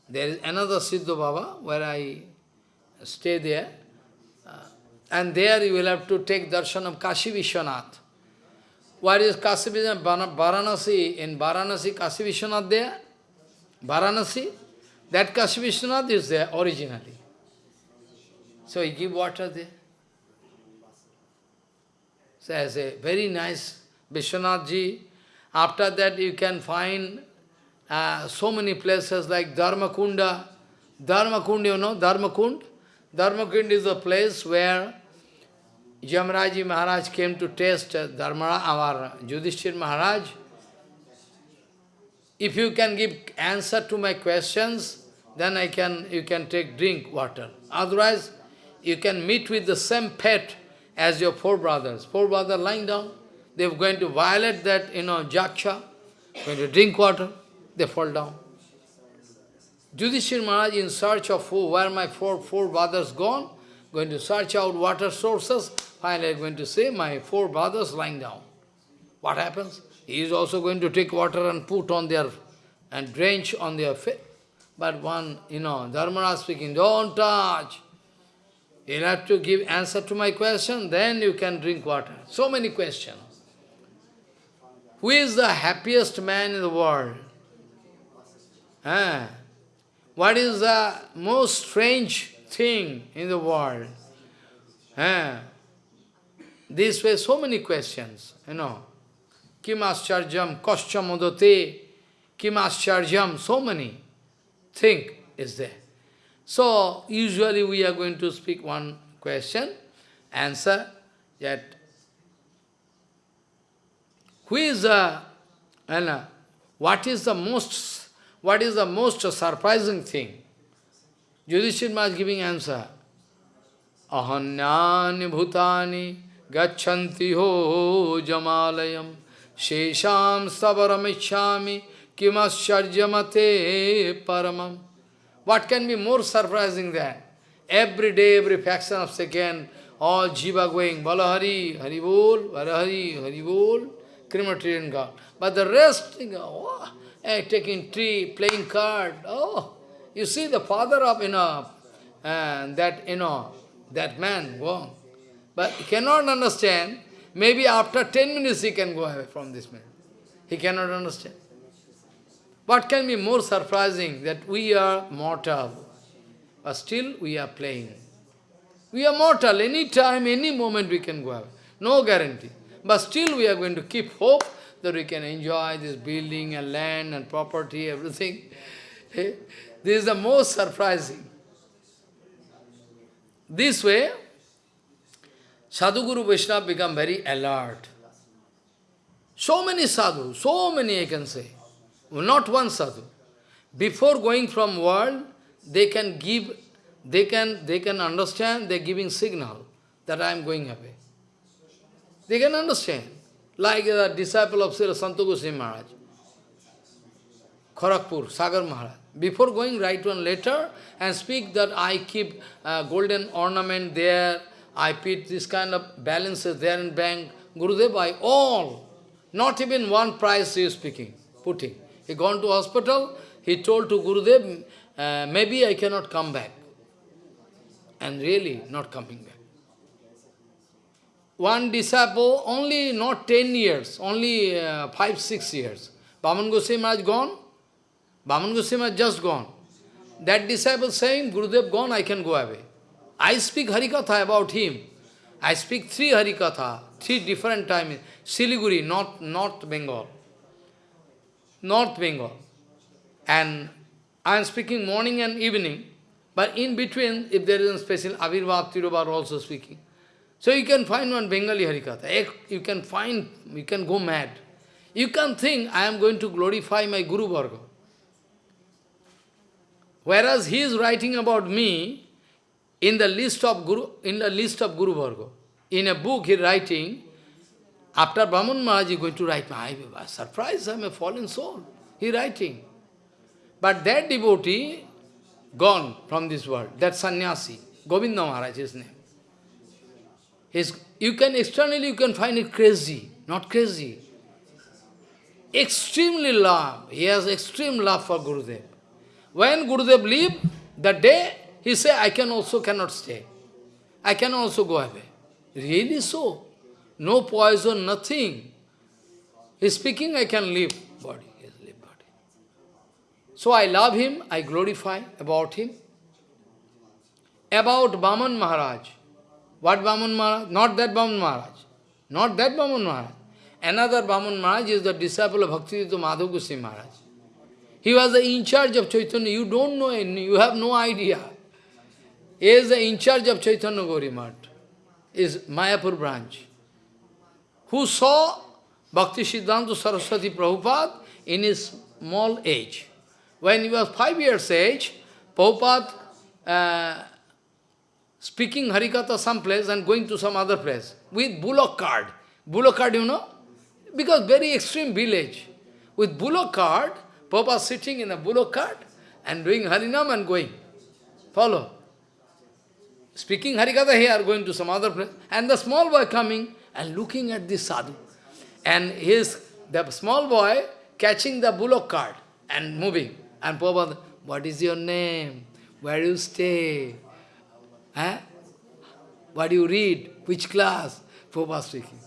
There is another Siddha Baba where I stay there. Uh, and there you will have to take darshan of Kashi Vishwanath. Where is Kashi Vishwanath? Varanasi. In Varanasi, Kashi Vishwanath there? Varanasi? That Kashi Vishwanath is there originally. So he give water there. So as a very nice Vishwanath ji. After that you can find uh, so many places like Dharmakunda. Dharmakund, you know, Dharmakund? Dharmakund is a place where Yamraji Maharaj came to test uh, Dharmara, our Yudhishthir Maharaj. If you can give answer to my questions, then I can, you can take drink water. Otherwise, you can meet with the same pet as your four brothers. Four brothers lying down, they're going to violate that, you know, jaksha, going to drink water, they fall down. Yudhishthir Maharaj in search of who, where my four, four brothers gone, going to search out water sources, finally going to say, my four brothers lying down. What happens? He is also going to take water and put on their, and drench on their face. But one, you know, Dharmaraj speaking, don't touch. You'll have to give answer to my question, then you can drink water. So many questions. Who is the happiest man in the world? Ah. What is the most strange thing in the world? Ah. This way, so many questions, you know. Kim ascharjam, koscha modate, kim ascharjam, so many thing is there. So, usually we are going to speak one question, answer that who is the, and what is the most, what is the most surprising thing? Yudhishthir Maharaj giving answer. Ahanyani bhutani gachanti ho jamalayam shesham sabaramicchami kimascharjamate paramam. What can be more surprising than every day, every fraction of second, all jiva going, Balahari, Haribol, Balahari, Haribol, crematorium god. But the rest, you know, oh, eh, taking tree, playing card, oh, you see the father of, you know, and that, you know, that man gone. But he cannot understand, maybe after 10 minutes he can go away from this man. He cannot understand. What can be more surprising that we are mortal, but still we are playing. We are mortal, any time, any moment we can go away. No guarantee. But still we are going to keep hope that we can enjoy this building and land and property, everything. this is the most surprising. This way, Sadhguru Vaishnava become very alert. So many sadhu, so many I can say. Not one sadhu. Before going from world, they can give, they can, they can understand, they're giving signal that I am going away. They can understand. Like the disciple of Sri Goswami Maharaj, Kharagpur, Sagar Maharaj. Before going, write one letter and speak that I keep uh, golden ornament there, I put this kind of balances there in bank. Gurudev, I all, not even one price is speaking, putting. He gone to hospital, he told to Gurudev, uh, maybe I cannot come back. And really not coming back. One disciple, only not 10 years, only uh, 5, 6 years. Bhaman Goswami Maharaj gone, Bhaman Goswami Maharaj just gone. That disciple saying, Gurudev gone, I can go away. I speak Harikatha about him. I speak three Harikatha, three different times. Siliguri, North, North Bengal. North Bengal. And I am speaking morning and evening, but in between, if there is a special, Avirbhav Tirobhav also speaking. So you can find one Bengali Harikatha. Eh, you can find, you can go mad. You can think, I am going to glorify my Guru Varga. Whereas he is writing about me in the list of Guru, in the list of Guru Varga. In a book he is writing, after Brahman Maharaj is going to write, I was surprised, I am a fallen soul. He writing. But that devotee gone from this world, that sannyasi, Govinda Maharaj his name. His, you can externally you can find it crazy, not crazy. Extremely love. He has extreme love for Gurudev. When Gurudev leave, that day, he say, I can also cannot stay. I can also go away. Really so? No poison, nothing. He's speaking, I can leave body. Yes, leave body. So I love him, I glorify about him. About Baman Maharaj. What Baman Maharaj? Not that Baman Maharaj. Not that Baman Maharaj. Another Baman Maharaj is the disciple of Bhaktivedanta Madhav Goswami Maharaj. He was the in charge of Chaitanya. You don't know, any, you have no idea. He is the in charge of Chaitanya Gaudiya Math, is Mayapur branch. Who saw Bhakti Siddhanta Saraswati Prabhupada in his small age. When he was five years age, Prabhupada uh, speaking Harikatha some place and going to some other place with bullock cart. Bullock cart, you know? Because very extreme village. With bullock cart, Papa sitting in a bullock cart and doing Harinam and going. Follow. Speaking Harikatha here, going to some other place. And the small boy coming and looking at this sadhu. And his, the small boy catching the bullock cart and moving. And Prabhupada, what is your name? Where do you stay? Eh? What do you read? Which class? Prabhupada speaking.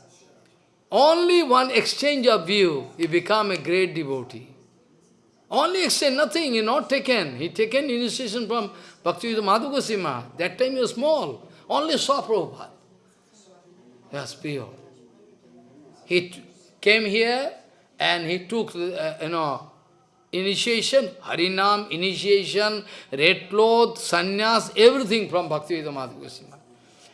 Only one exchange of view, he become a great devotee. Only exchange, nothing, he not taken. He taken initiation from Bhakti Madhav Goswami. That time he was small. Only saw Prabhupada. Was pure. He came here and he took, uh, you know, initiation, Harinam, initiation, red cloth, sannyas, everything from Bhakti Madhav Goswami.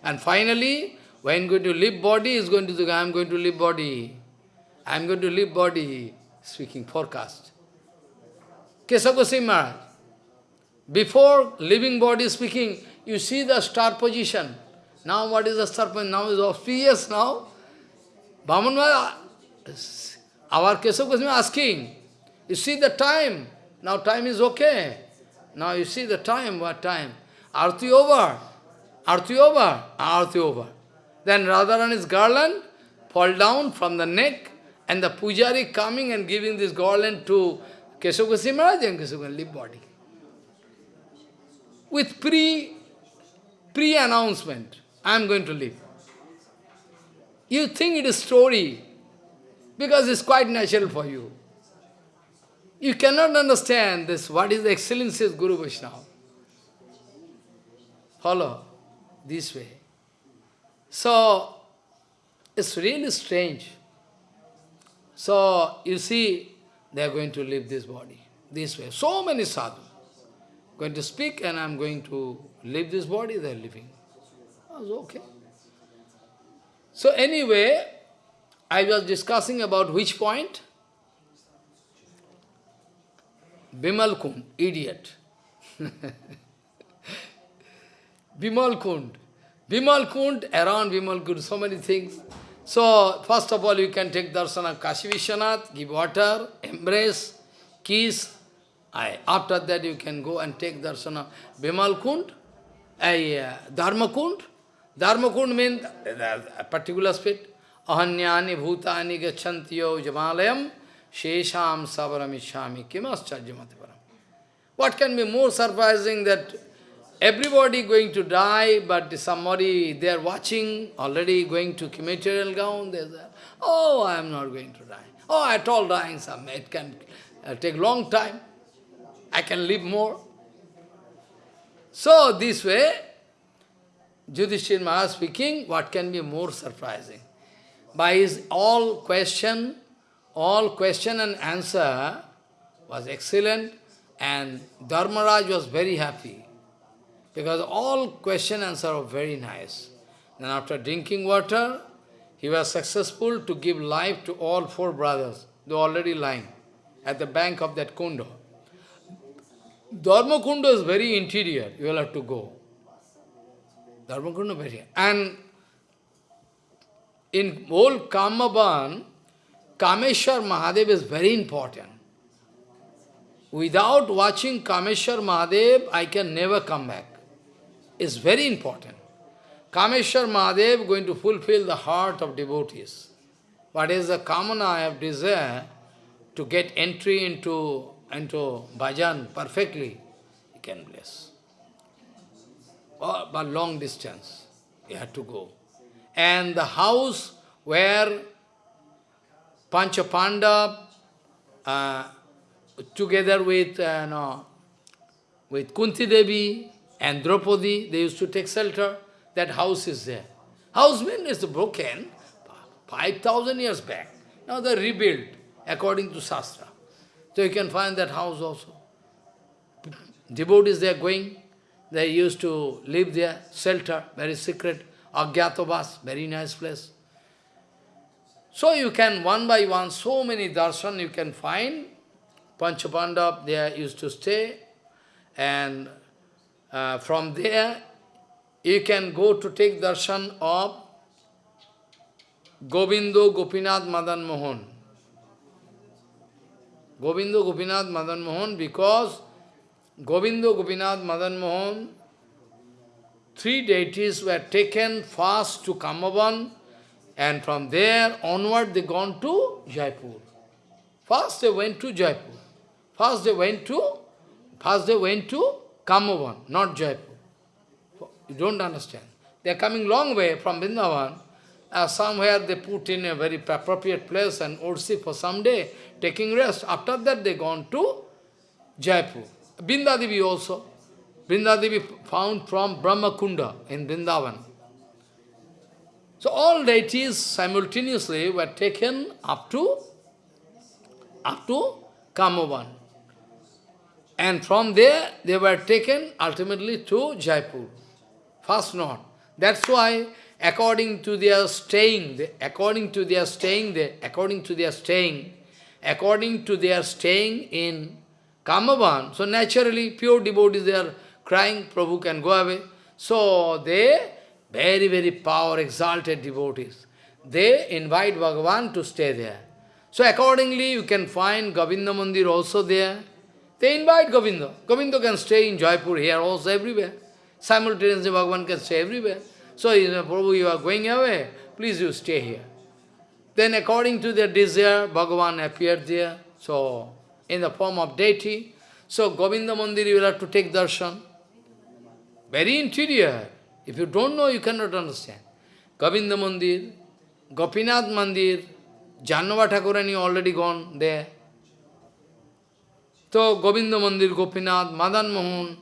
And finally, when going to leave body, is going to say, I am going to leave body. I am going to leave body, speaking forecast. Kesava Goswami before leaving body speaking, you see the star position. Now what is the position? Now is auspicious now. Bhaman uh, our Kesava Goswami asking, you see the time. Now time is okay. Now you see the time, what time? Arti over. Arti over. Arti over. Then Radharani's garland fall down from the neck and the pujari coming and giving this garland to Kesava Maharaj and Kesava leave body. With pre, pre-announcement, I am going to live. You think it is story, because it's quite natural for you. You cannot understand this, what is the excellency of Guru Vaishnava. Follow this way. So, it's really strange. So, you see, they are going to leave this body, this way. So many sadhus going to speak and I am going to leave this body, they are living. Was okay. So anyway, I was discussing about which point? Bimal Kund, idiot. Bimal Kund. Bimal Kund, around Bimal Kund, so many things. So, first of all, you can take darshan of Kashi Vishwanath, give water, embrace, kiss. I, after that, you can go and take darshan of Bimal Kund, a uh, Dharma Kund. Dharma Kund means a particular spit. Ahanyani bhutani gachantiyo jamalayam shesham sabaramishami kimascharjamatiparam. What can be more surprising that Everybody going to die, but somebody, they are watching, already going to material ground, they say, oh, I am not going to die. Oh, at all dying, some, it can uh, take long time. I can live more. So, this way, Yudhishthir Maharaj speaking, what can be more surprising? By his all question, all question and answer was excellent, and Dharmaraj was very happy. Because all question and answer are very nice. Then after drinking water, he was successful to give life to all four brothers. They were already lying at the bank of that kundo. Dharma kundo is very interior. You will have to go. Dharma kundo very And in whole Kamaban, Kameshwar Mahadev is very important. Without watching Kameshwar Mahadev, I can never come back It's very important. Kameshwar Mahadev going to fulfill the heart of devotees. What is the kamana I have desire to get entry into, into bhajan perfectly, he can bless. Oh, but long distance, he had to go. And the house where Panchapandav, uh, together with, uh, no, with Kunti Devi, and Draupadi, they used to take shelter. That house is there. House is broken 5,000 years back. Now they rebuilt according to Shastra. So you can find that house also. Devotees, they are going, they used to live there, shelter, very secret, Agyatavas, very nice place. So you can, one by one, so many darshan you can find. Panchapandav, they used to stay, and uh, from there, you can go to take darshan of Govindo Gopinath Madan Mohan. Govindo Gopinath Madan Mohan because Govindo Gopinath Madan Mohan, three deities were taken first to Kamavan and from there onward they gone to Jaipur. First they went to Jaipur. First they went to, first they went to Kamavan, not Jaipur. You don't understand. They are coming long way from Vrindavan. Uh, somewhere they put in a very appropriate place and Ursi for some day, taking rest. After that they gone to Jaipur. Brindadevi also. Brindadevi found from Brahma Brahmakunda in Vrindavan. So all deities simultaneously were taken up to up to Kamavan. And from there they were taken ultimately to Jaipur. First not. That's why according to their staying, according to their staying there, according to their staying, according to their staying in Kamavan, so naturally pure devotees they are crying, Prabhu can go away. So they, very, very power exalted devotees, they invite Bhagavan to stay there. So accordingly you can find Govinda Mandir also there. They invite Govinda. Govinda can stay in Jaipur, here also, everywhere. Simultaneously Bhagavan can stay everywhere. So, you know, Prabhu, you are going away, please you stay here. Then according to their desire, Bhagavan appeared there. So, in the form of deity. So, Govinda Mandir, you will have to take darshan. Very interior. If you don't know, you cannot understand. Govinda Mandir, Gopinath Mandir, Jahnava Thakurani already gone there. So, Govinda Mandir, Gopinath, Madan Mohan,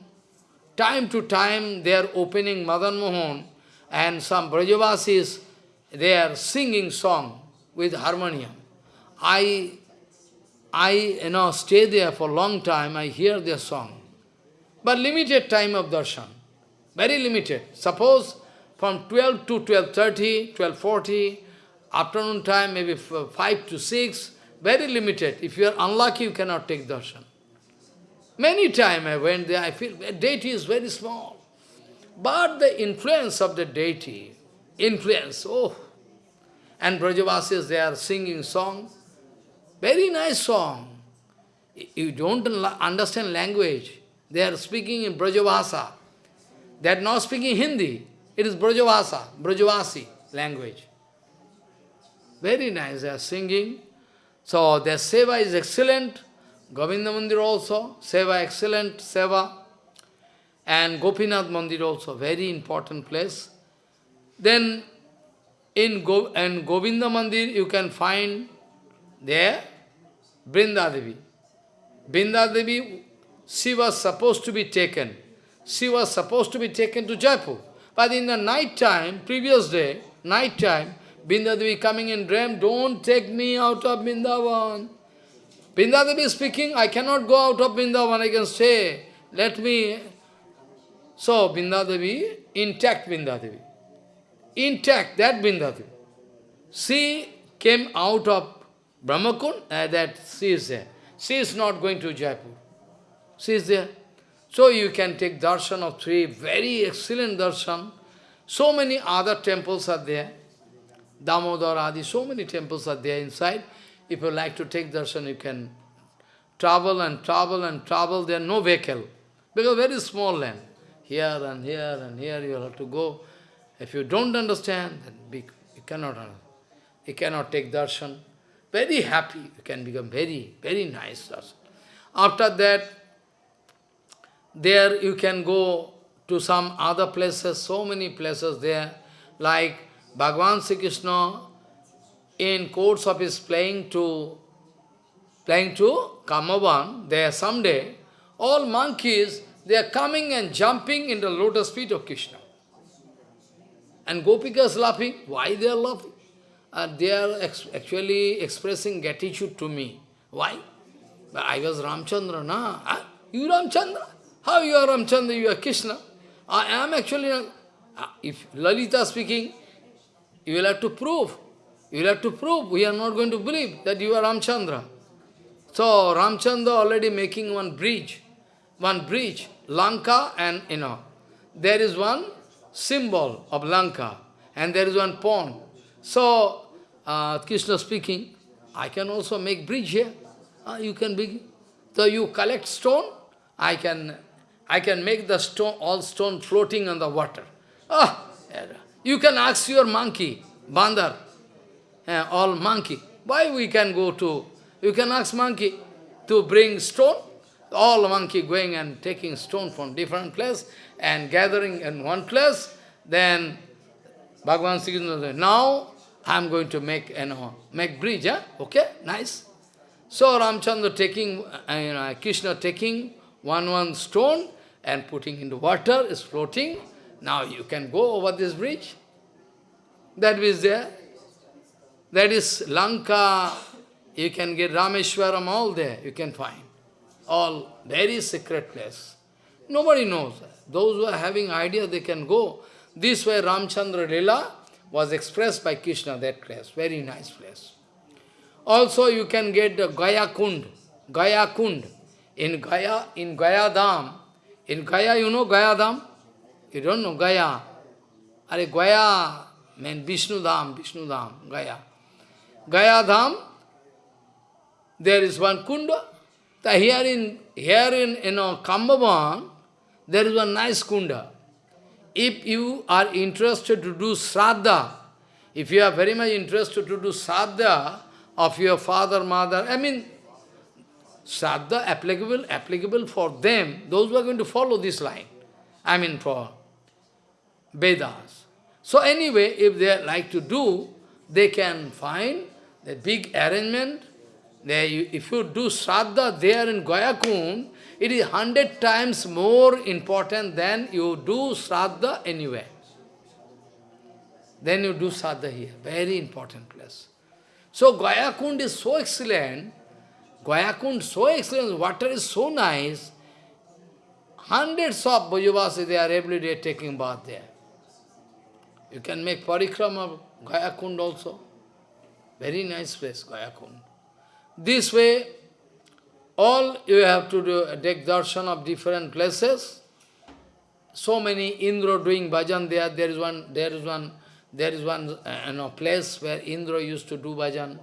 Time to time they are opening Madan Mohan and some Brajavasis, they are singing song with harmonium. I, I you know, stay there for a long time, I hear their song. But limited time of darshan, very limited. Suppose from 12 to 12.30, 12.40, afternoon time maybe 5 to 6, very limited. If you are unlucky, you cannot take darshan. Many times I went there, I feel deity is very small. But the influence of the deity, influence, oh. And Brajavasis, they are singing song. Very nice song. You don't understand language. They are speaking in Brajabhasa. They are not speaking Hindi. It is Brajabhasa, Brajavasi language. Very nice, they are singing. So their seva is excellent. Govinda Mandir also, Seva, excellent Seva. And Gopinath Mandir also, very important place. Then in Go and Govinda Mandir you can find there Brindadevi. Brindadevi, she was supposed to be taken. She was supposed to be taken to Jaipur. But in the night time, previous day, night time, Brindadevi coming in dream, don't take me out of Vrindavan. Brindadevi speaking, I cannot go out of Vrindavan, I can stay. Let me. So, Brindadevi, intact Brindadevi. Intact, that Brindadevi. She came out of Brahmakund, uh, that she is there. She is not going to Jaipur. She is there. So you can take darshan of three, very excellent darshan. So many other temples are there. Damodar Adi, so many temples are there inside. If you like to take darshan, you can travel and travel and travel. There are no vehicle. Because very small land. Here and here and here you have to go. If you don't understand, then you cannot You cannot take darshan. Very happy. You can become very, very nice darshan. After that, there you can go to some other places, so many places there, like Bhagavan Sri Krishna in course of his playing to playing to Kamavan, there someday, all monkeys, they are coming and jumping in the lotus feet of Krishna. And Gopikas laughing. Why they are laughing? Uh, they are ex actually expressing gratitude to me. Why? But I was Ramchandra, na? Huh? You Ramchandra? How you are Ramchandra? You are Krishna. I am actually, uh, if Lalita speaking, you will have to prove. You will have to prove. We are not going to believe that you are Ramchandra. So Ramchandra already making one bridge, one bridge, Lanka and, you know, there is one symbol of Lanka and there is one pond. So, uh, Krishna speaking, I can also make bridge here. Uh, you can begin. So you collect stone, I can, I can make the stone, all stone floating on the water. Ah, you can ask your monkey, bandar, uh, all monkey. Why we can go to, you can ask monkey to bring stone, all monkey going and taking stone from different place and gathering in one place, then Bhagavan Sri Krishna now I am going to make, you know, make bridge, huh? okay, nice. So Ramchandra taking, uh, you know, Krishna taking one one stone and putting into water, is floating. Now you can go over this bridge. That is there. That is Lanka. You can get Rameshwaram all there, you can find. All very secret place. Nobody knows. Those who are having idea, they can go. This way Ramchandra Lila was expressed by Krishna, that place. Very nice place. Also you can get the Gaya Kund. Gaya Kund. In Gaya, in Gaya Dham. In Gaya, you know Gaya Dham? You don't know Gaya. Are Gaya means Vishnu Dham, Vishnu Dham, Gaya. Gaya Dham, there is one kunda. Here in here in you know Kambavan, there is one nice kunda. If you are interested to do sraddha, if you are very much interested to do sraddha of your father, mother, I mean, sraddha applicable, applicable for them, those who are going to follow this line. I mean for Vedas. So anyway, if they like to do, they can find the big arrangement. They, if you do Shraddha there in Gayakund, it is hundred times more important than you do Shraddha anywhere. Then you do Shraddha here. Very important place. So Gayakund is so excellent, Gayakund so excellent, water is so nice, hundreds of Brajavasi, they are every day taking bath there. You can make parikrama of Gayakund also. Very nice place, Gayakund. This way, all you have to do, take darshan of different places. So many Indra doing bhajan there. There is one, there is one, there is one uh, you know, place where Indra used to do bhajan.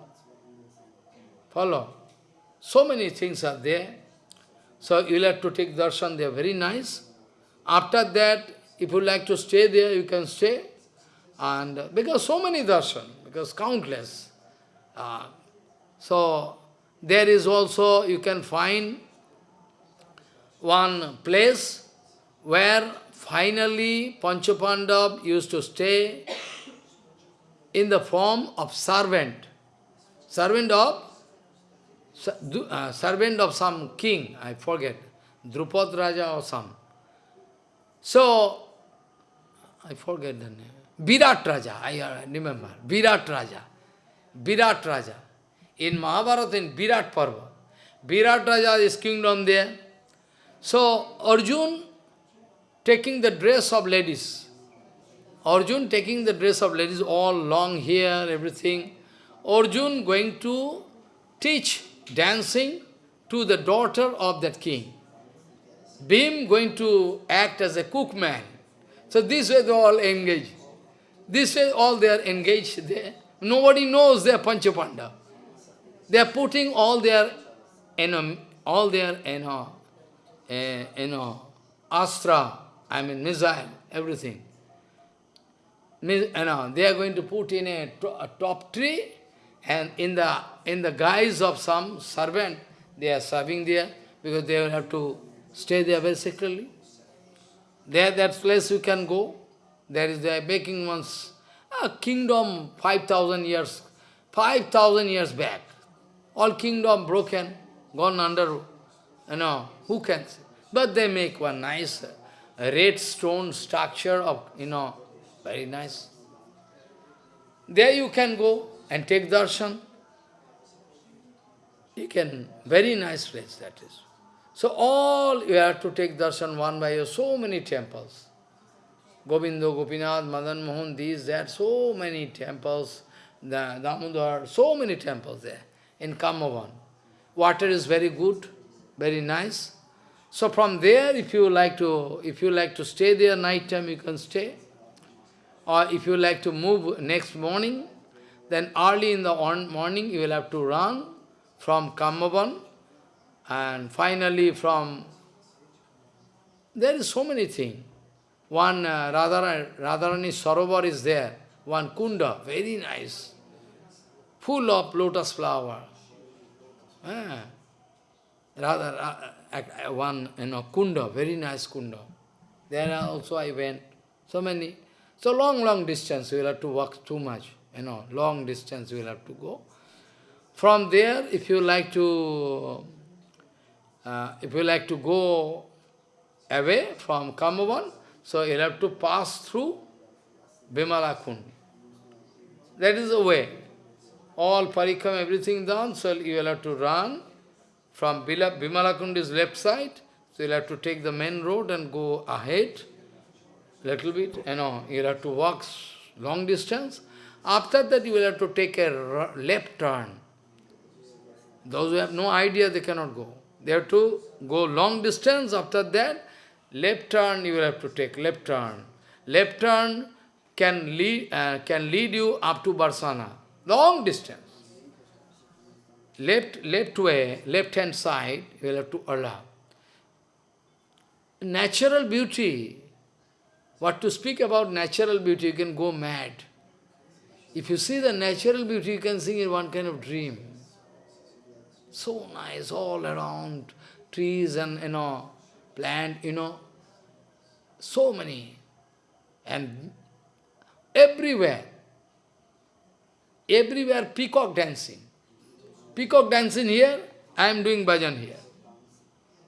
Follow? So many things are there. So you'll have to take darshan, they are very nice. After that, if you like to stay there, you can stay. And because so many darshan, because countless. Uh, so there is also, you can find one place where finally Panchapandav used to stay in the form of servant. Servant of uh, servant of some king, I forget, Drupad Raja or some. So, I forget the name. Virat Raja, I remember, Virat Raja. Virat Raja. In Mahabharata, in Virat Parva, Virat Raja is kingdom there. So, Arjun taking the dress of ladies. Arjun taking the dress of ladies, all long hair, everything. Arjun going to teach dancing to the daughter of that king. Bhim going to act as a cookman. So this way they all engaged. This way all they are engaged there. Nobody knows they are Panchapandav. They are putting all their, you know, all their, you know, uh, you know, astra, I mean missile, everything. You know, they are going to put in a, a top tree and in the in the guise of some servant, they are serving there because they will have to stay there very secretly. There, that place you can go. There is the making one's a kingdom 5,000 years, 5,000 years back. All kingdom broken, gone under, you know, who can say? But they make one nice uh, red stone structure of, you know, very nice. There you can go and take darshan. You can, very nice place that is. So all you have to take darshan one by one, so many temples. Govindo, Gopinath, Madan Mohan, these, that, so many temples, the Damodar, so many temples there in Kamavan. Water is very good, very nice. So from there, if you like to, if you like to stay there night time, you can stay. Or if you like to move next morning, then early in the morning you will have to run from Kamavan and finally from, there is so many things. One uh, Radharani, Radharani Sarovar is there, one kunda, very nice, full of lotus flower. Ah. Radha, uh, one you know, kunda, very nice kunda. There also I went, so many. So long, long distance, you will have to walk too much, you know, long distance you will have to go. From there, if you like to, uh, if you like to go away from Kamavan, so you have to pass through Bimala Kund. That is the way. All parikam, everything done, so you will have to run from Bimala Kund left side, so you'll have to take the main road and go ahead, a little bit, you know, you'll have to walk long distance. After that, you will have to take a left turn. Those who have no idea, they cannot go. They have to go long distance. After that, Left turn you will have to take, left turn. Left turn can lead, uh, can lead you up to Barsana, long distance. Left, left way, left hand side, you will have to allow. Natural beauty, what to speak about natural beauty, you can go mad. If you see the natural beauty, you can see in one kind of dream. So nice, all around, trees and, you know, plant, you know, so many. And everywhere, everywhere peacock dancing. Peacock dancing here, I am doing bhajan here.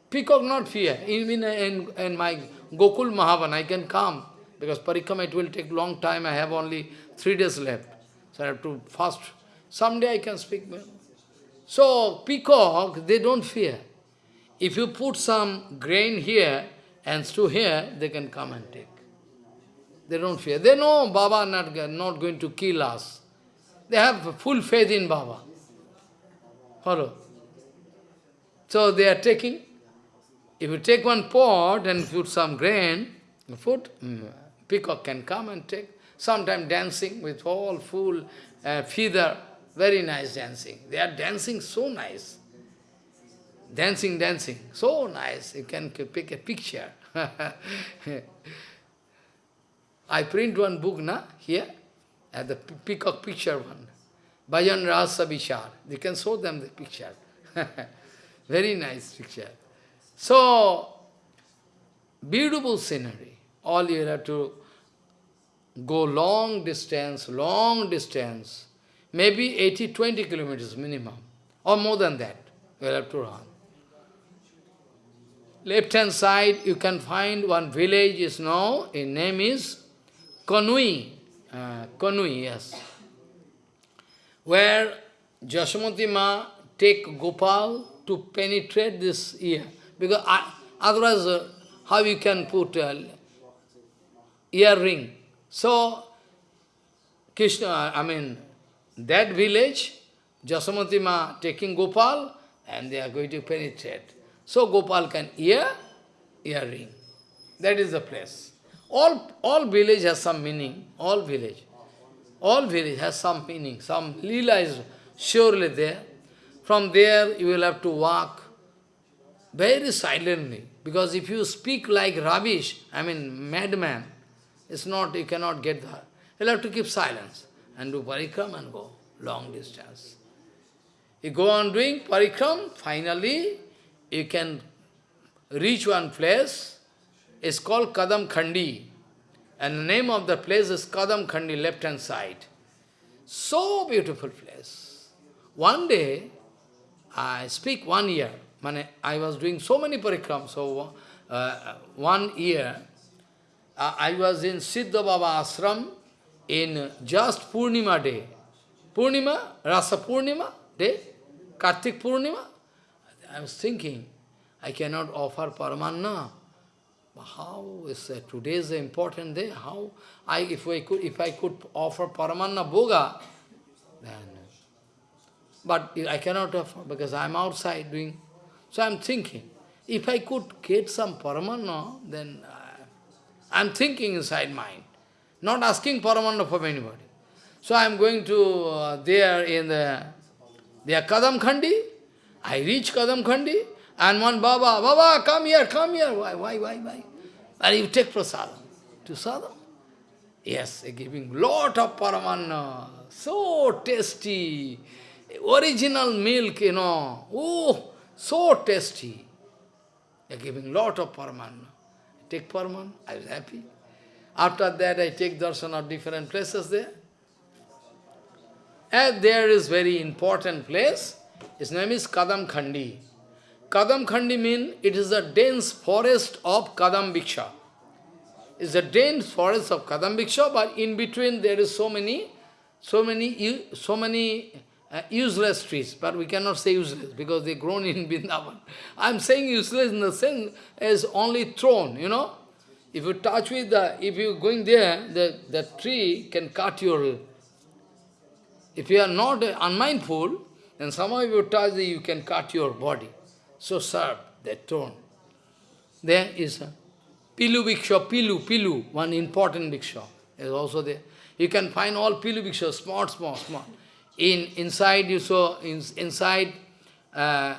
Peacock not fear. Even in, in my Gokul Mahavan, I can come. Because parikram, it will take long time. I have only three days left. So I have to fast. Someday I can speak. So, peacock, they don't fear. If you put some grain here, and to here, they can come and take. They don't fear. They know Baba not, not going to kill us. They have full faith in Baba. Follow? So they are taking. If you take one pot and put some grain, food, mm, peacock can come and take. Sometimes dancing with all full uh, feather, very nice dancing. They are dancing so nice. Dancing, dancing, so nice. You can pick a picture. I print one book na here, at the peacock picture one. Bhajan Rasa Vishar. They can show them the picture. Very nice picture. So, beautiful scenery. All you have to go long distance, long distance, maybe 80, 20 kilometers minimum, or more than that, you have to run left hand side you can find one village is now, its name is Kanui. Uh, Kanui, yes. Where Jasmati Ma take Gopal to penetrate this ear. Because otherwise, uh, how you can put uh, earring? So, Krishna, I mean, that village, Jasamati Ma taking Gopal, and they are going to penetrate. So Gopal can ear, earring. That is the place. All, all village has some meaning, all village. All village has some meaning, some lila is surely there. From there you will have to walk very silently. Because if you speak like rubbish, I mean madman, it's not, you cannot get there. You'll have to keep silence and do parikram and go long distance. You go on doing parikram, finally you can reach one place, it's called Kadam Khandi. And the name of the place is Kadam Khandi, left hand side. So beautiful place. One day, I speak one year, I was doing so many parikrams, so uh, one year, uh, I was in Siddha Baba ashram in just Purnima day. Purnima, Rasa Purnima day, Kartik Purnima. I was thinking, I cannot offer Paramanna. How is that? Today is the important day. How I if I could if I could offer Paramanna Boga, then but I cannot offer because I am outside doing. So I am thinking, if I could get some Paramanna, then I am thinking inside mind, not asking Paramanna from anybody. So I am going to uh, there in the there Kadam Khandi. I reach Kadam Khandi, and one Baba, Baba, come here, come here. Why, why, why, why? And you take prasadam. To sadam? Yes, giving lot of paramanna. So tasty. Original milk, you know. Oh, so tasty. They're giving lot of paramanna. Take paramanna. I was happy. After that, I take darshan of different places there. And there is very important place. His name is Kadam Khandi. Kadam Khandi means it is a dense forest of Kadam Biksha. It's a dense forest of Kadam Biksha, but in between there is so many, so many, so many uh, useless trees. But we cannot say useless because they grown in Vrindavan. I'm saying useless in the sense as only thrown, you know. If you touch with the, if you're going there, the, the tree can cut your if you are not unmindful, then somehow if you touch the, you can cut your body. So sharp, that tone. There is a Pilu Bhiksha, Pilu, Pilu, one important Bhiksha is also there. You can find all Pilu Bhiksha, small, small, small. In, inside you saw, in, inside uh,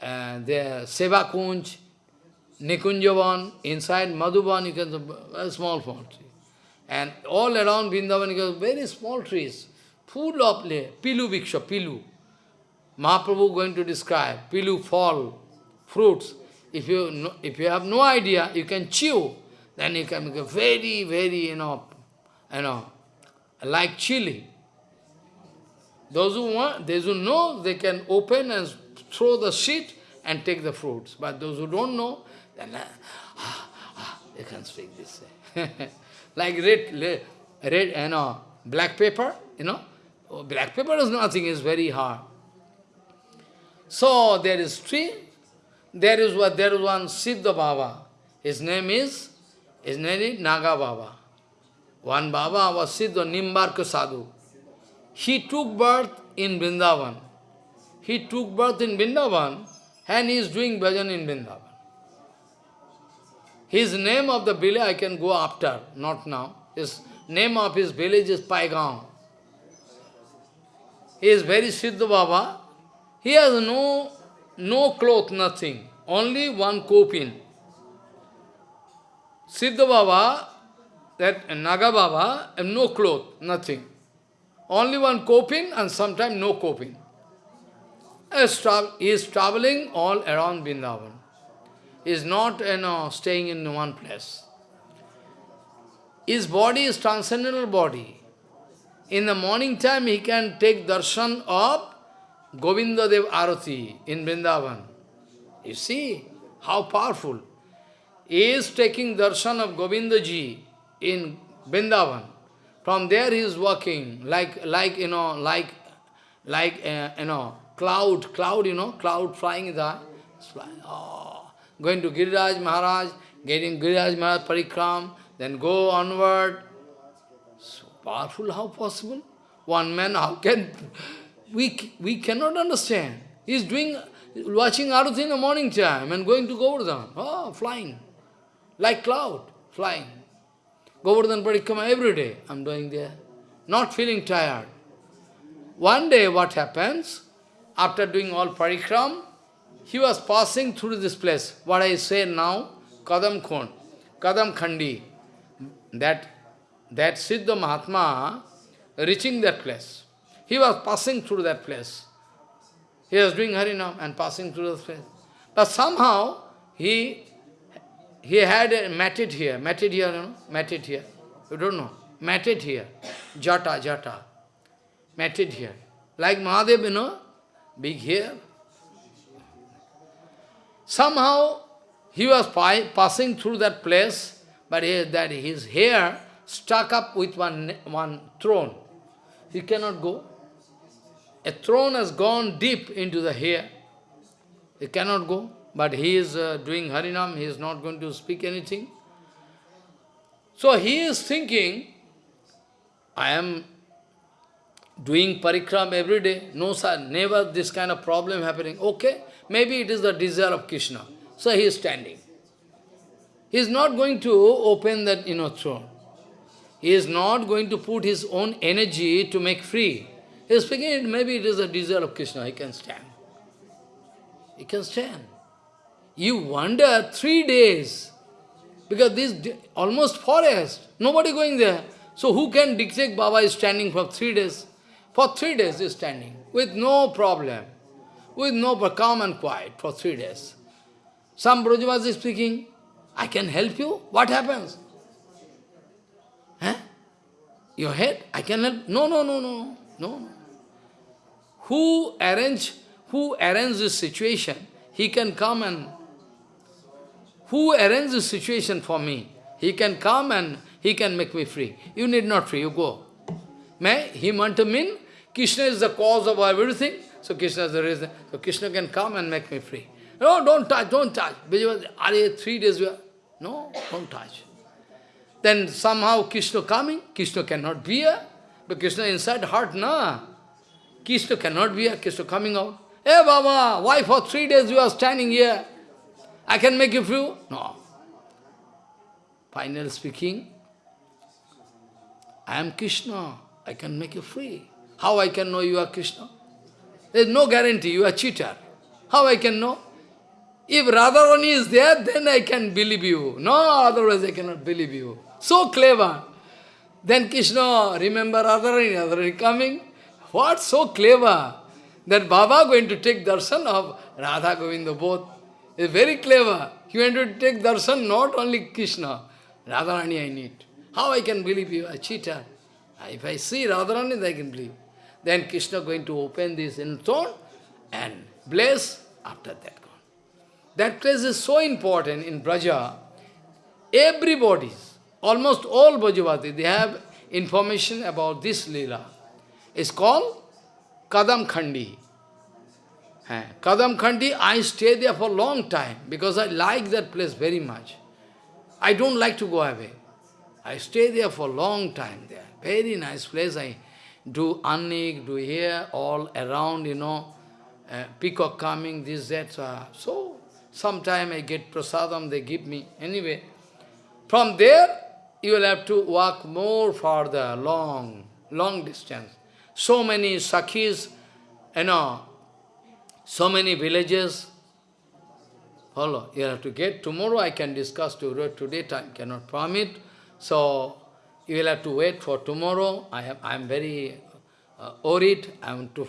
uh, the Seva Kunj, Nikunjavan, inside Madhuban, you can see small, tree. And all around Vrindavan, you can very small trees full of pilu viksha, pilu. Mahaprabhu going to describe pilu fall, fruits. If you, if you have no idea, you can chew, then you can make very, very, you know, you know, like chili. Those who want, those who know, they can open and throw the sheet and take the fruits. But those who don't know, then uh, ah, ah, they can speak this way. like red, red, you know, black pepper, you know, Oh, black pepper is nothing, it's very hard. So there is tree, there is what there is one Siddha Baba. His name is his name is Naga Baba. One Baba was Siddha Nimbarka Sadhu. He took birth in Vrindavan. He took birth in Vrindavan and he is doing bhajan in Vrindavan. His name of the village I can go after, not now. His name of his village is Paigaon. He is very Siddha Baba. He has no, no cloth, nothing. Only one kopin. Siddha Baba, that Naga Baba, no cloth, nothing. Only one kopin and sometimes no kopin. He is traveling all around Vrindavan. He is not you know, staying in one place. His body is transcendental body. In the morning time, he can take darshan of Govinda Dev Arati in Vrindavan. You see how powerful. He is taking darshan of Govinda ji in Vrindavan. From there he is walking like, like you know, like, like, uh, you know, cloud, cloud, you know, cloud flying there. Flying, oh, going to Giriraj Maharaj, getting Giriraj Maharaj parikram, then go onward, So Powerful, how possible? One man, how can... We, we cannot understand. He is doing, watching Arati in the morning time and going to Govardhan. Oh, flying. Like cloud, flying. Govardhan Parikrama every day I'm doing there. Not feeling tired. One day what happens, after doing all parikram, he was passing through this place, what I say now, Kadam Khond, Kadam Khandi. That that Siddha Mahatma reaching that place. He was passing through that place. He was doing Harinam and passing through that place. But somehow he he had a matted here, matted here, you know, matted here. You don't know. Matted here. Jata, jata. Matted here. Like Mahadev, you know, big here. Somehow he was passing through that place, but he, that his hair stuck up with one, one throne. He cannot go. A throne has gone deep into the hair. He cannot go, but he is uh, doing Harinam, he is not going to speak anything. So he is thinking, I am doing parikram every day. No, sir, never this kind of problem happening. Okay, maybe it is the desire of Krishna. So he is standing. He is not going to open that you know, throne. He is not going to put his own energy to make free. He is speaking, maybe it is a desire of Krishna, he can stand. He can stand. You wonder three days, because this almost forest, nobody going there. So who can dictate Baba is standing for three days? For three days he is standing, with no problem, with no calm and quiet for three days. Some Brajavasi is speaking, I can help you? What happens? Huh? Your head? I can help? No, no, no, no, no. Who arrange, who arrange this situation? He can come and who arrange this situation for me? He can come and he can make me free. You need not free, you go. May he want to mean Krishna is the cause of everything, so Krishna is the reason. So Krishna can come and make me free. No, don't touch, don't touch. Are you three days we are? No, don't touch. Then somehow Krishna coming, Krishna cannot be here. But Krishna inside heart, na. Krishna cannot be here, Krishna coming out. Hey Baba, why for three days you are standing here? I can make you free? No. Final speaking, I am Krishna, I can make you free. How I can know you are Krishna? There is no guarantee, you are cheater. How I can know? If Radharani is there, then I can believe you. No, otherwise I cannot believe you. So clever. Then Krishna, remember Radharani, Radharani coming. What so clever? That Baba going to take darshan of Radha Govinda both. Is very clever. He went to take darshan not only Krishna. Radharani I need. How I can believe you? A cheater. If I see Radharani, I can believe. Then Krishna going to open this in throne and bless after that. That place is so important in Braja. Everybody, almost all Brajavasi, they have information about this lila. It's called Kadam Khandi. Kadam Khandi, I stay there for a long time because I like that place very much. I don't like to go away. I stay there for a long time there. Very nice place. I do annik, do here, all around, you know, uh, peacock coming, this, that. Uh, so, sometime I get prasadam, they give me. Anyway, from there, you will have to walk more farther, long, long distance. So many sakhis, you know, so many villages. Follow, you have to get. Tomorrow I can discuss to today time cannot permit. So you will have to wait for tomorrow. I am I am very uh, worried. I want to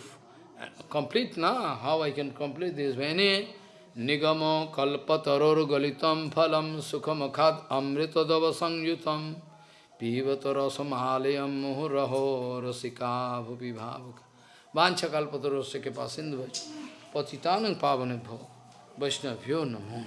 complete now. How I can complete this? Many nigamo kalpataror galitam phalam sukhamakhat amritadava sangyutam pivatarasamalayam muhuraho rasika bhupi bhavaka vancha kalpatarosya ke pasindhu patitanang pavane bhava vaishnavyo namo